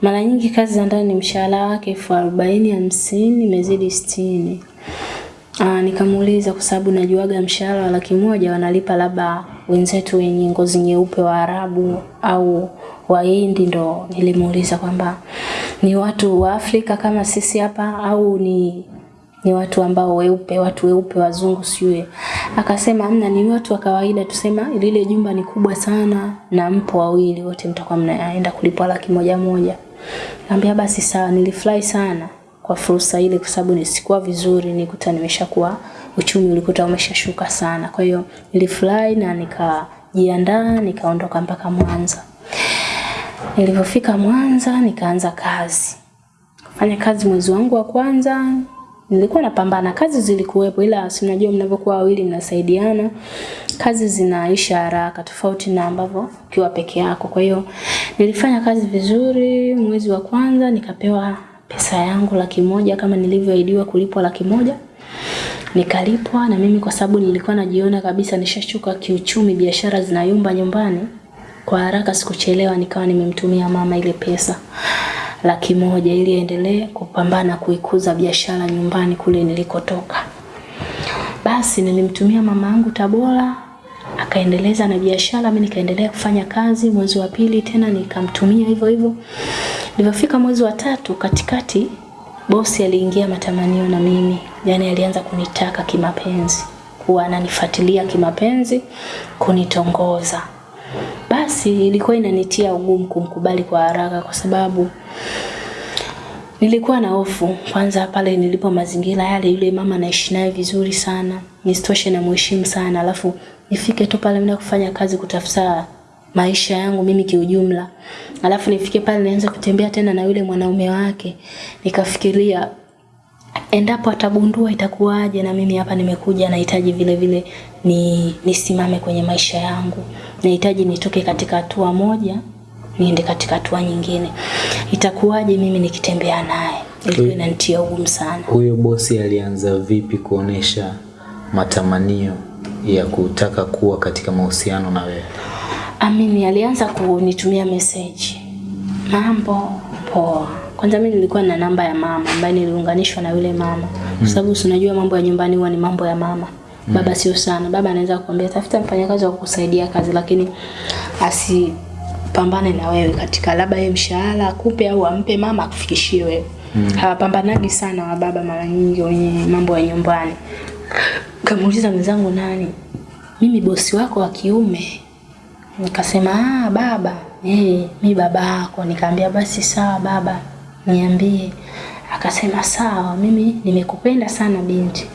mara nyingi kazi za ndani mshahara wake elfu arobaini hamsini imezidi sitini. Ah, nikamuuliza kwa sababu najuaga mshahara wa laki moja wanalipa labda wenzetu wenye ngozi nyeupe wa Arabu au Wahindi, ndo nilimuuliza kwamba ni watu wa Afrika kama sisi hapa au ni ni watu ambao weupe, watu weupe wazungu siwe. Akasema amna, ni watu wa kawaida, tusema lile jumba ni kubwa sana na mpo wawili wote mtakuwa mnaenda kulipwa laki moja moja. Nikamwambia basi sawa, nilifurahi sana kwa fursa ile kwa sababu nisikuwa vizuri, nikuta nimeshakuwa uchumi ulikuta umeshashuka sana. Kwa hiyo nilifurahi na nikajiandaa nikaondoka mpaka Mwanza. Nilipofika Mwanza nikaanza kazi. Kufanya kazi mwezi wangu wa kwanza nilikuwa napambana, kazi zilikuwepo, ila si unajua mnavyokuwa wawili mnasaidiana, kazi zinaisha haraka tofauti na ambavyo ukiwa peke yako. Kwa hiyo nilifanya kazi vizuri. Mwezi wa kwanza nikapewa pesa yangu laki moja kama nilivyoahidiwa kulipwa laki moja nikalipwa na mimi kwa sababu nilikuwa najiona kabisa nishashuka kiuchumi, biashara zinayumba nyumbani. Kwa haraka sikuchelewa, nikawa nimemtumia mama ile pesa laki moja ili aendelee kupambana kuikuza biashara nyumbani kule nilikotoka. Basi nilimtumia mama yangu Tabora akaendeleza na biashara, mimi nikaendelea kufanya kazi. Mwezi wa pili tena nikamtumia hivyo hivyo. Nilipofika mwezi wa tatu katikati, bosi aliingia matamanio na mimi, yani alianza kunitaka kimapenzi, kuwa ananifuatilia kimapenzi, kunitongoza. Basi ilikuwa inanitia ugumu kumkubali kwa haraka kwa sababu nilikuwa na hofu. Kwanza pale nilipo mazingira yale, yule mama naishi naye vizuri sana, nisitoshe na mheshimu sana, alafu nifike tu pale mimi kufanya kazi kutafuta maisha yangu mimi kiujumla, alafu nifike pale nianze kutembea tena na yule mwanaume wake, nikafikiria endapo atagundua itakuwaje, na mimi hapa nimekuja, nahitaji vile vile ni nisimame kwenye maisha yangu, nahitaji nitoke katika hatua moja niende katika hatua nyingine, itakuwaje mimi nikitembea naye? Ilikuwa inanitia ugumu sana. Huyo bosi alianza vipi kuonesha matamanio ya kutaka kuwa katika mahusiano na wewe? Amini alianza kunitumia message, mambo poa. Kwanza mimi nilikuwa na namba ya mama ambaye niliunganishwa na yule mama, kwa sababu si unajua mambo ya nyumbani huwa ni mambo ya mama. Baba sio sana. Baba anaweza kukuambia tafuta mfanyakazi wa kukusaidia kazi, lakini asipambane na wewe katika labda yeye mshahara akupe au ampe mama akufikishie wewe. mm. Hawapambanagi sana wa baba mara nyingi wenye mambo ya nyumbani. Kamuuliza mwenzangu nani? Mimi bosi wako wa kiume. Nikasema ah, baba eh, mi baba yako. Nikaambia basi sawa baba, niambie. Akasema sawa, mimi nimekupenda sana binti.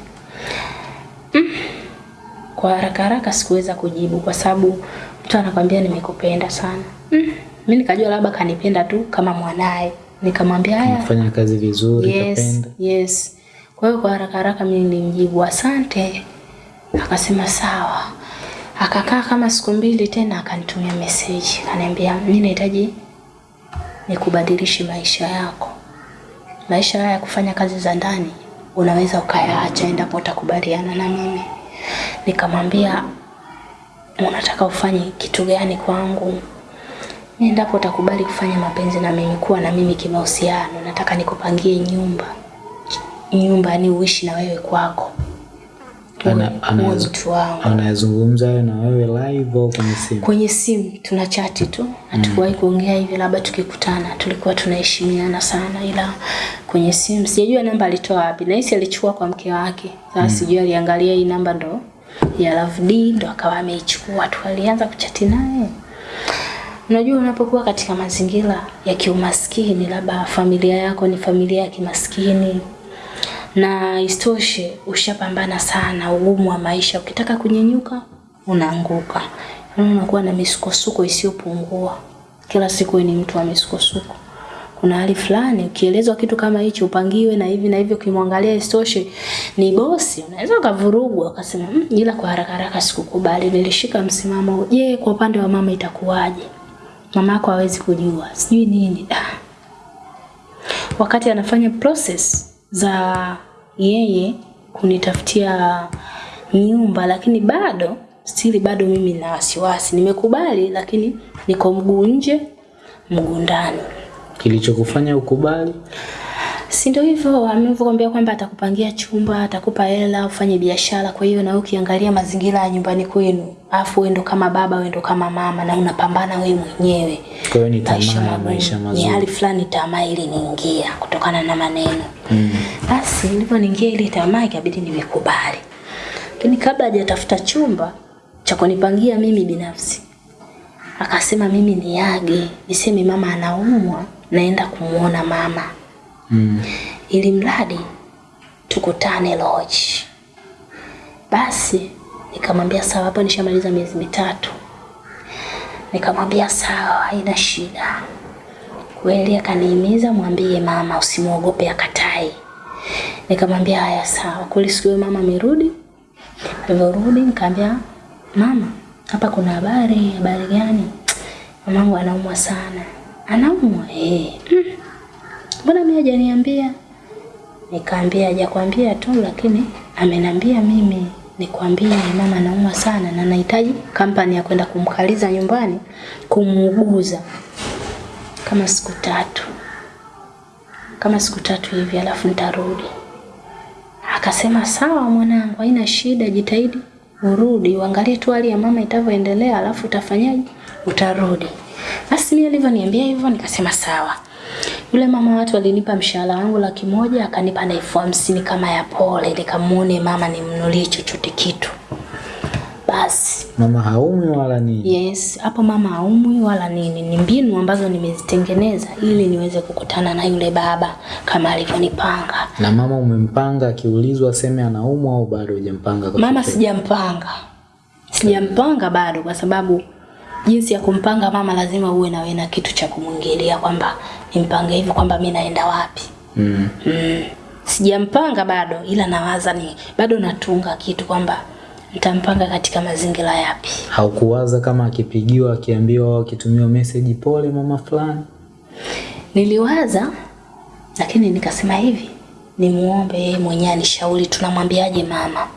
Kwa haraka haraka sikuweza kujibu kwa sababu mtu anakwambia nimekupenda sana. Mm. Mimi nikajua labda kanipenda tu kama mwanae. Nikamwambia haya, Fanya kazi vizuri, yes, kapenda. yes. Kwa hiyo kwa haraka haraka mimi nilimjibu asante. Akasema sawa. Akakaa kama siku mbili tena akanitumia message. Akaniambia mimi nahitaji nikubadilishe maisha yako. Maisha haya ya kufanya kazi za ndani unaweza ukayaacha endapo utakubaliana na mimi. Nikamwambia unataka ufanye kitu gani kwangu? Mimi endapo utakubali kufanya mapenzi na mimi, kuwa na mimi kimahusiano, nataka nikupangie nyumba nyumba, ni uishi na wewe kwako, mtu wangu anayezungumza hayo na wewe live au kwenye simu? Kwenye simu tuna chati tu. Hatukuwahi kuongea hivi labda tukikutana. Tulikuwa tunaheshimiana sana ila kwenye simu. Sijajua namba alitoa wapi. Nahisi alichukua kwa mke wake. Sasa mm. sijui aliangalia hii namba ndo ya Love D ndo akawa ameichukua tu. Alianza kuchati naye. Unajua unapokuwa katika mazingira ya kiumaskini labda familia yako ni familia ya kimaskini na istoshe ushapambana sana ugumu wa maisha. Ukitaka kunyenyuka unaanguka. Yaani unakuwa na misukosuko isiyopungua. Kila siku ni mtu wa misukosuko. Kuna hali fulani ukielezwa kitu kama hicho upangiwe na hivi na hivyo ukimwangalia istoshe ni bosi. Unaweza ukavurugwa ukasema mmm, ila kwa haraka haraka sikukubali nilishika msimamo. Je kwa upande wa mama itakuwaje? Mama yako hawezi kujua. Sijui nini. Ah. Wakati anafanya process za yeye kunitafutia nyumba, lakini bado stili, bado mimi na wasiwasi. Nimekubali, lakini niko mguu nje mguu ndani. kilichokufanya ukubali Si ndio hivyo, amevyokwambia kwamba atakupangia chumba, atakupa hela, ufanye biashara. Kwa hiyo na wewe ukiangalia mazingira ya nyumbani kwenu, afu wewe ndo kama baba, wewe ndo kama mama, na unapambana wewe mwenyewe kwa hiyo ni tamaa ya maisha Ni mazuri hali fulani tamaa iliniingia kutokana na maneno. Mm. Basi niliponiingia ile tamaa ikabidi nimekubali. Lakini kabla hajatafuta chumba cha kunipangia mimi binafsi, akasema mimi niage, niseme mama anaumwa, naenda kumuona mama. Mm. Ili mradi tukutane lodge. Basi nikamwambia sawa, hapo nishamaliza miezi mitatu. Nikamwambia sawa, haina shida. Kweli akanihimiza mwambie mama usimwogope akatai. Nikamwambia haya sawa. Kweli siku mama amerudi. Alivyorudi nikamwambia mama, hapa kuna habari, habari gani? Mamangu anaumwa sana. Anaumwa? Eh. Mm. Mbona mimi hajaniambia? Nikaambia hajakwambia tu lakini ameniambia mimi nikwambie mama anaumwa sana na nahitaji kampani ya kwenda kumkaliza nyumbani kumuuguza kama siku tatu. Kama siku tatu hivi alafu nitarudi. Akasema sawa mwanangu haina shida jitahidi urudi. Uangalie tu hali ya mama itavyoendelea alafu utafanyaje? Utarudi. Basi mimi alivyoniambia hivyo nikasema sawa yule mama watu alinipa mshahara wangu laki moja akanipa na elfu hamsini kama ya pole nikamuone mama nimnunulie chochote kitu basi mama haumi wala nini Yes, hapo mama haumwi wala nini. Ni mbinu ambazo nimezitengeneza ili niweze kukutana na yule baba kama alivyonipanga. na mama umempanga akiulizwa aseme anaumwa au bado hujampanga kwa Mama sijampanga. Sijampanga bado kwa sababu jinsi ya kumpanga mama lazima uwe na wewe na kitu cha kumwingilia kwamba nimpange hivi kwamba mimi naenda wapi. mm. Mm. Sijampanga bado ila nawaza ni bado natunga kitu kwamba nitampanga katika mazingira yapi. haukuwaza kama akipigiwa akiambiwa au akitumiwa message pole mama fulani Niliwaza lakini nikasema hivi, nimuombe yeye mwenyewe anishauri tunamwambiaje mama.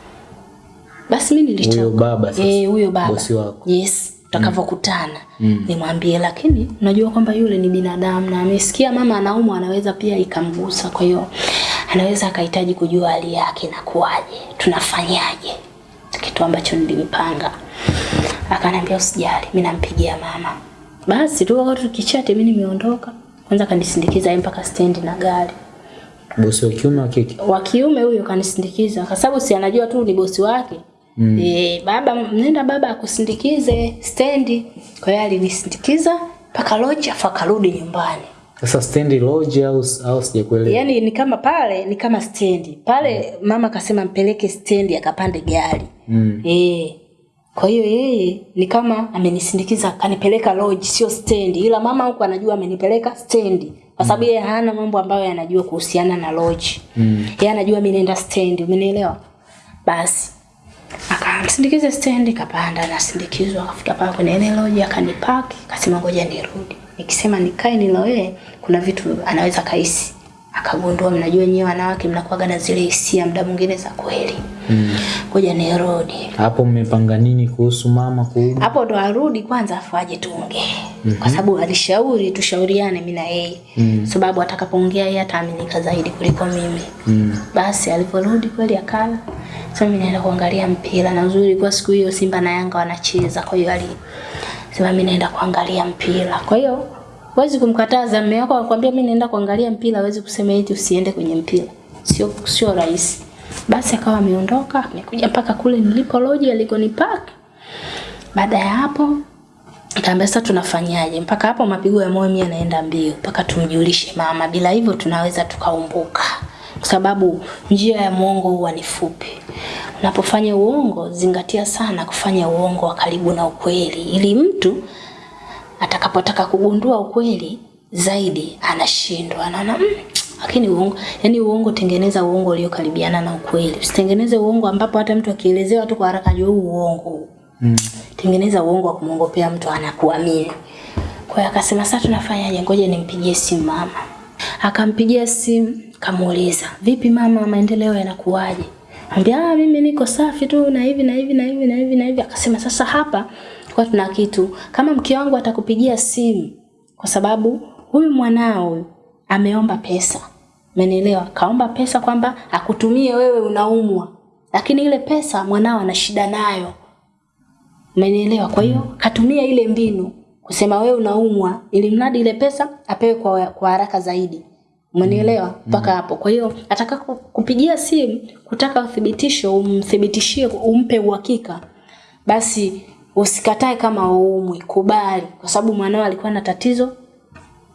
Basi mimi nilitoka. Huyo baba sasa, Eh, huyo baba. bosi wako. Yes, tutakavyokutana. Nimwambie lakini unajua kwamba yule ni binadamu na amesikia mama anaumwa anaweza pia ikamgusa kwa hiyo anaweza akahitaji kujua hali yake na kuwaje. Tunafanyaje? Kitu ambacho nilipanga. Akaniambia usijali, mimi nampigia mama. Basi tu wakati tukichati mimi nimeondoka. Kwanza kanisindikiza yeye mpaka stendi na gari. bosi wa kiume wa kike Wa kiume huyo kanisindikiza kwa sababu si anajua tu ni bosi wake. Mm. E, baba nenda baba akusindikize stendi. Kwa hiyo alinisindikiza mpaka lodge afu akarudi nyumbani. sasa stendi lodge au au sijakuelewa Yaani ni kama pale ni kama stendi. Pale mm. mama akasema mpeleke stendi akapande gari. mm. Eh. Kwa hiyo yeye ni kama amenisindikiza akanipeleka lodge sio stendi ila mama huko anajua amenipeleka stendi kwa sababu yeye hana mambo ambayo anajua kuhusiana na lodge. Mm. Yeye anajua mimi naenda stendi, umenielewa? Basi akamsindikiza stendi kapanda nasindikizwa akafika pale kwenye ile loji akanipaki akasema ngoja nirudi. Nikisema nikae nilowee kuna vitu anaweza kaisi. Akagundua mnajua nyewe wanawake mnakuwaga na zile hisia muda mwingine za kweli. Ngoja nirudi. hapo mmepanga nini kuhusu mama kurudi Hapo ndo arudi kwanza afu aje tuongee. Kwa sababu alishauri tushauriane mimi na yeye. mm. Sababu atakapoongea yeye ataaminika zaidi kuliko mimi. mm. Basi aliporudi kweli akala Sasa mimi naenda kuangalia mpira na uzuri kwa siku hiyo Simba na Yanga wanacheza, kwa hiyo ali sema mimi naenda kuangalia mpira. Kwa hiyo huwezi kumkataza mume wako akwambia mimi naenda kuangalia mpira, huwezi kusema eti usiende kwenye mpira. Sio sio rahisi. Basi akawa ameondoka, amekuja mpaka kule nilipo loji alikonipaka. Baada ya hapo Kaambia sasa tunafanyaje? Mpaka hapo mapigo ya moyo mimi yanaenda mbio, mpaka tumjulishe mama. Bila hivyo tunaweza tukaumbuka, kwa sababu njia ya mwongo huwa ni fupi. Unapofanya uongo, zingatia sana kufanya uongo wa karibu na ukweli, ili mtu atakapotaka kugundua ukweli zaidi anashindwa, anaona mm, lakini uongo, yani uongo, tengeneza uongo uliokaribiana na ukweli. Usitengeneze uongo ambapo hata mtu akielezewa tu kwa haraka juu uongo Mm. tengeneza uongo wa kumwongopea mtu anakuamini. Kwa hiyo akasema sasa tunafanyaje? Ngoja nimpigie simu mama. Akampigia simu, kamuuliza, "Vipi mama, maendeleo yanakuwaje?" Ambia, "Ah, mimi niko safi tu na hivi na hivi na hivi na hivi na hivi." Akasema sasa hapa kwa tuna kitu. Kama mke wangu atakupigia simu kwa sababu huyu mwanao ameomba pesa. Umenielewa? Kaomba pesa kwamba akutumie wewe unaumwa. Lakini ile pesa mwanao ana shida nayo. Umenielewa? Kwa hiyo katumia ile mbinu kusema wewe unaumwa ili mradi ile pesa apewe kwa, kwa haraka zaidi. Umenielewa? Mpaka mm. hapo. Kwa hiyo ataka kupigia simu kutaka uthibitisho, umthibitishie, umpe uhakika. Basi usikatae kama uumwi, kubali kwa sababu mwanao alikuwa na tatizo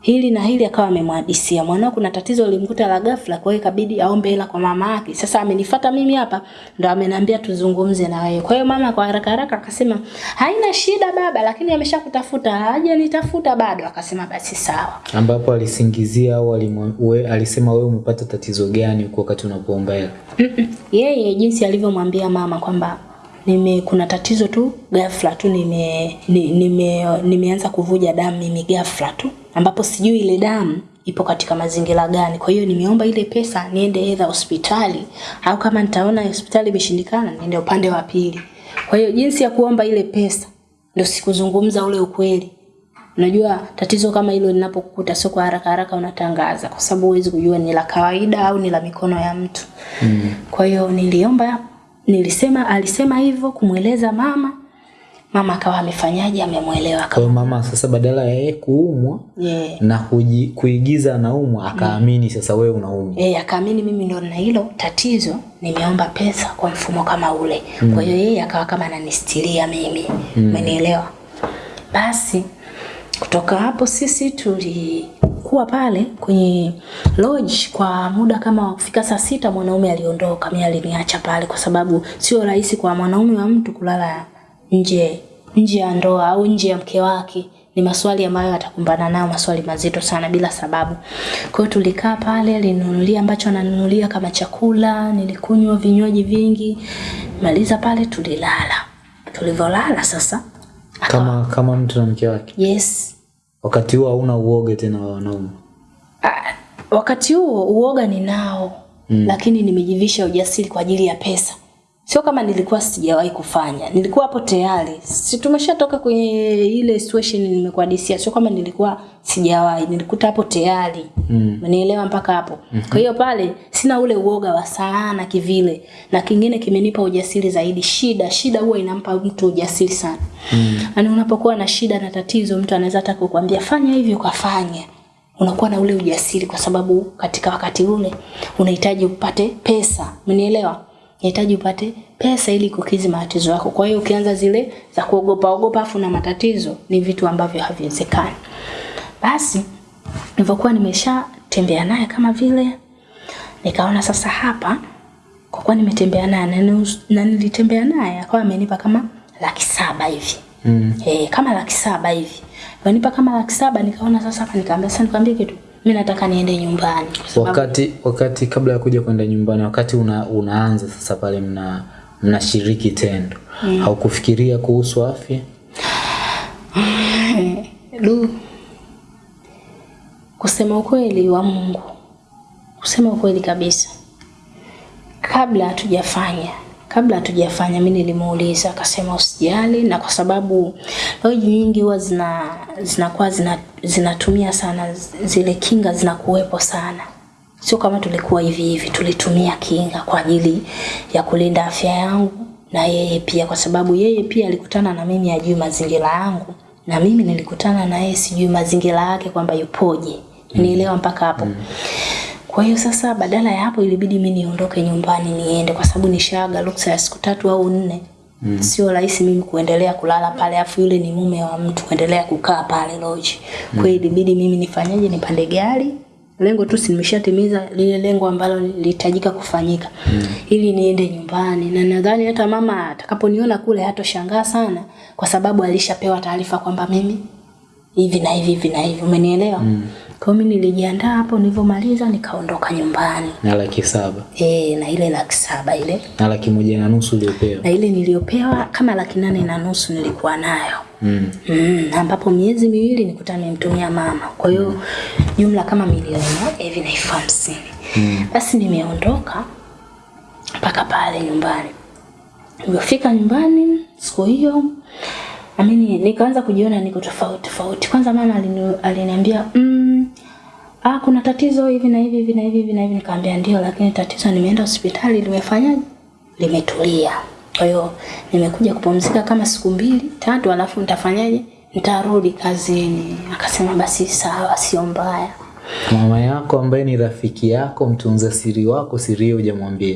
hili na hili akawa amemhadisia mwanao kuna tatizo limkuta la ghafla kwa hiyo ikabidi aombe hela kwa mama yake. Sasa amenifuata mimi hapa ndo ameniambia tuzungumze na wewe. Kwa hiyo mama kwa haraka haraka akasema haina shida baba lakini ameshakutafuta hajanitafuta bado. Akasema basi sawa. Ambapo alisingizia au alisema wewe umepata tatizo gani kwa wakati unapoomba hela yeye jinsi alivyomwambia mama kwamba nime kuna tatizo tu ghafla tu nime, ni- nime nimeanza kuvuja damu mimi ghafla tu ambapo sijui ile damu ipo katika mazingira gani kwa hiyo nimeomba ile pesa niende edha hospitali au kama nitaona hospitali imeshindikana niende upande wa pili kwa hiyo jinsi ya kuomba ile pesa ndio sikuzungumza ule ukweli Unajua tatizo kama hilo linapokukuta sio kwa haraka haraka unatangaza kwa sababu huwezi kujua ni la kawaida au ni la mikono ya mtu. Mm. Kwa hiyo niliomba nilisema alisema hivyo kumweleza mama. Mama akawa amefanyaje amemwelewa kwa hiyo mama sasa badala ya yeye kuumwa Yeah. na kuji, kuigiza anaumwa akaamini sasa wewe unaumwa Yeye yeah, akaamini mimi ndo na hilo tatizo, nimeomba pesa kwa mfumo kama ule. mm. Kwa hiyo yeye akawa kama ananistiria mimi. Umenielewa? Basi kutoka hapo sisi tulikuwa pale kwenye lodge kwa muda kama kufika saa sita mwanaume aliondoka, mimi aliniacha pale kwa sababu sio rahisi kwa mwanaume wa mtu kulala nje nje ya ndoa au nje ya mke wake. Ni maswali ambayo atakumbana nayo, maswali mazito sana bila sababu. Kwa hiyo tulikaa pale, alinunulia ambacho ananunulia kama chakula, nilikunywa vinywaji vingi. Maliza pale tulilala. Tulivyolala sasa, kama kama mtu na mke wake yes, wakati huo hauna uoga tena wa wanaume Ah, wakati huo uoga ninao mm. lakini nimejivisha ujasiri kwa ajili ya pesa sio kama nilikuwa sijawahi kufanya. Nilikuwa hapo tayari. Si tumeshatoka kwenye ile situation nimekuadisia sio kama nilikuwa sijawahi. Nilikuta hapo tayari. Mm. nielewa mpaka hapo? Mm-hmm. kwa hiyo pale sina ule uoga wa sana kivile. Na kingine kimenipa ujasiri zaidi. Shida shida huwa inampa mtu ujasiri sana. Mm. yani unapokuwa na shida na tatizo mtu anaweza hata kukwambia fanya hivi ukafanya unakuwa na ule ujasiri kwa sababu katika wakati ule unahitaji upate pesa. Umenielewa unahitaji upate pesa ili kukizi matatizo yako. Kwa hiyo ukianza zile za kuogopa ogopa afu na matatizo ni vitu ambavyo haviwezekani. Basi nilivyokuwa nimeshatembea naye kama vile nikaona sasa hapa kwa kuwa nimetembea naye na na nilitembea naye akawa amenipa kama laki saba hivi. Mm. Eh, kama laki saba hivi. Amenipa kama laki saba nikaona sasa hapa nikaambia sasa nikwambie kitu mi nataka niende nyumbani. Sababu wakati wakati kabla ya kuja kwenda nyumbani wakati una, unaanza sasa pale mna mnashiriki tendo. Mm. haukufikiria kuhusu afya? Du kusema ukweli wa Mungu. Kusema ukweli kabisa. Kabla hatujafanya kabla hatujafanya mimi nilimuuliza akasema usijali na kwa sababu loji nyingi huwa zina zinakuwa zina, zinatumia sana zile kinga zinakuwepo sana sio kama tulikuwa hivi hivi, tulitumia kinga kwa ajili ya kulinda afya yangu na yeye pia, kwa sababu yeye pia alikutana na mimi ajui mazingira yangu na mimi nilikutana na yeye sijui mazingira yake kwamba yupoje. Nielewa mpaka hapo. Kwa hiyo sasa, badala ya hapo, ilibidi mimi niondoke nyumbani niende, kwa sababu nishaaga ruksa ya siku tatu au nne. Mm. Sio rahisi mimi kuendelea kulala pale, afu yule ni mume wa mtu kuendelea kukaa pale lodge. Kwa hiyo ilibidi mimi nifanyaje, nipande gari lengo tu si nimeshatimiza lile lengo ambalo lilihitajika kufanyika mm. ili niende nyumbani, na nadhani hata mama atakaponiona kule hatoshangaa sana, kwa sababu alishapewa taarifa kwamba mimi hivi na hivi hivi na hivi, umenielewa? mm. Kwa hiyo mimi nilijiandaa hapo, nilivyomaliza nikaondoka nyumbani na laki saba e, na ile laki saba ile na laki moja na nusu uliopewa na ile niliyopewa kama laki nane na nusu nilikuwa nayo mm. Mm, ambapo miezi miwili nikuta nimemtumia mama, kwa hiyo jumla kama milioni moja hivi na elfu hamsini. Mm. Basi nimeondoka mpaka pale nyumbani. Nilipofika nyumbani siku hiyo amini, nikaanza kujiona niko tofauti tofauti. Kwanza mama alini, aliniambia mm, ah, kuna tatizo hivi na hivi hivi na hivi na hivi. Nikamwambia ndio, lakini tatizo nimeenda hospitali limefanyaje, limetulia. Kwa hiyo nimekuja kupumzika kama siku mbili tatu, alafu nitafanyaje, nitarudi kazini. Akasema basi sawa, sio mbaya. mama yako ambaye ni rafiki yako mtunza siri wako siri hiyo hujamwambia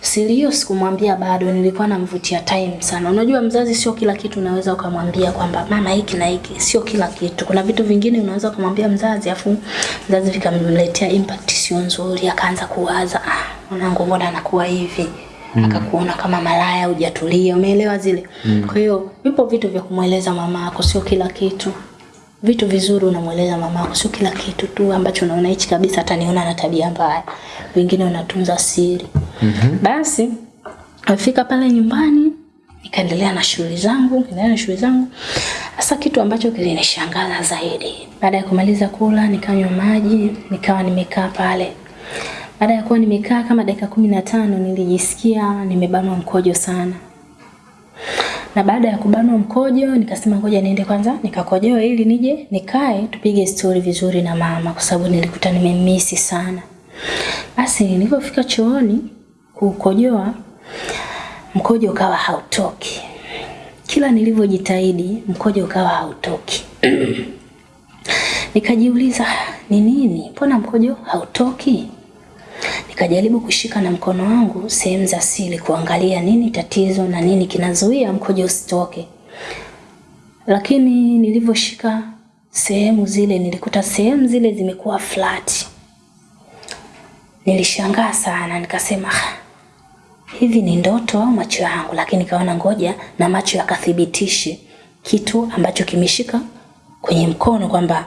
Siri hiyo sikumwambia bado, nilikuwa namvutia time sana. Unajua mzazi sio kila kitu unaweza ukamwambia kwamba mama hiki na hiki, sio kila kitu. Kuna vitu vingine unaweza ukamwambia mzazi afu mzazi vikamletea impact sio nzuri, akaanza kuwaza ah, mwanangu mbona anakuwa hivi mm. akakuona kama malaya, hujatulia, umeelewa zile mm. Kwa hiyo vipo vitu vya kumweleza mama yako, sio kila kitu vitu vizuri unamweleza mama yako, sio kila kitu tu ambacho unaona hichi kabisa ataniona na tabia mbaya. Wengine unatunza siri. Mhm. Basi afika pale nyumbani, nikaendelea na shughuli zangu, nikaendelea na shughuli zangu. Sasa kitu ambacho kilinishangaza zaidi, baada ya kumaliza kula, nikanywa maji, nikawa nimekaa pale. Baada ya kuwa nimekaa kama dakika kumi na tano nilijisikia nimebanwa mkojo sana na baada ya kubanwa mkojo nikasema ngoja niende kwanza nikakojoa ili nije nikae tupige stori vizuri na mama kwa sababu nilikuta nimemisi sana. Basi nilipofika chooni kukojoa mkojo ukawa hautoki. Kila nilivyojitahidi mkojo ukawa hautoki. Nikajiuliza ni nini? Mbona mkojo hautoki? Nikajaribu kushika na mkono wangu sehemu za siri kuangalia nini tatizo na nini kinazuia mkojo usitoke. Lakini nilivyoshika sehemu zile nilikuta sehemu zile zimekuwa flat. Nilishangaa sana nikasema "Ah, hivi ni ndoto au macho yangu? Lakini kaona ngoja na macho yakathibitishe kitu ambacho kimeshika kwenye mkono kwamba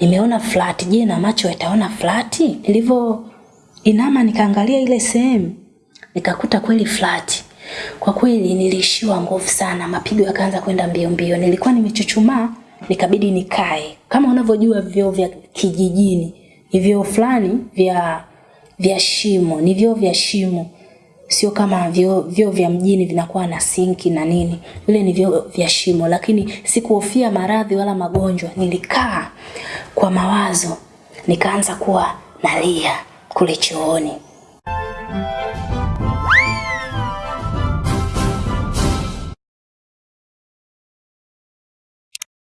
nimeona flat. Je, na macho yataona flat? Nilivyo inama nikaangalia ile sehemu nikakuta kweli flat. Kwa kweli nilishiwa nguvu sana, mapigo yakaanza kwenda mbio mbio. Nilikuwa nimechuchumaa, nikabidi nikae. Kama unavyojua vyoo vya kijijini ni vyoo fulani vya vya shimo, ni vyoo vya shimo, sio kama vyoo vyoo vya mjini vinakuwa na sinki na nini. Vile ni vyo vya shimo, lakini sikuhofia maradhi wala magonjwa. Nilikaa kwa mawazo, nikaanza kuwa nalia kule chooni.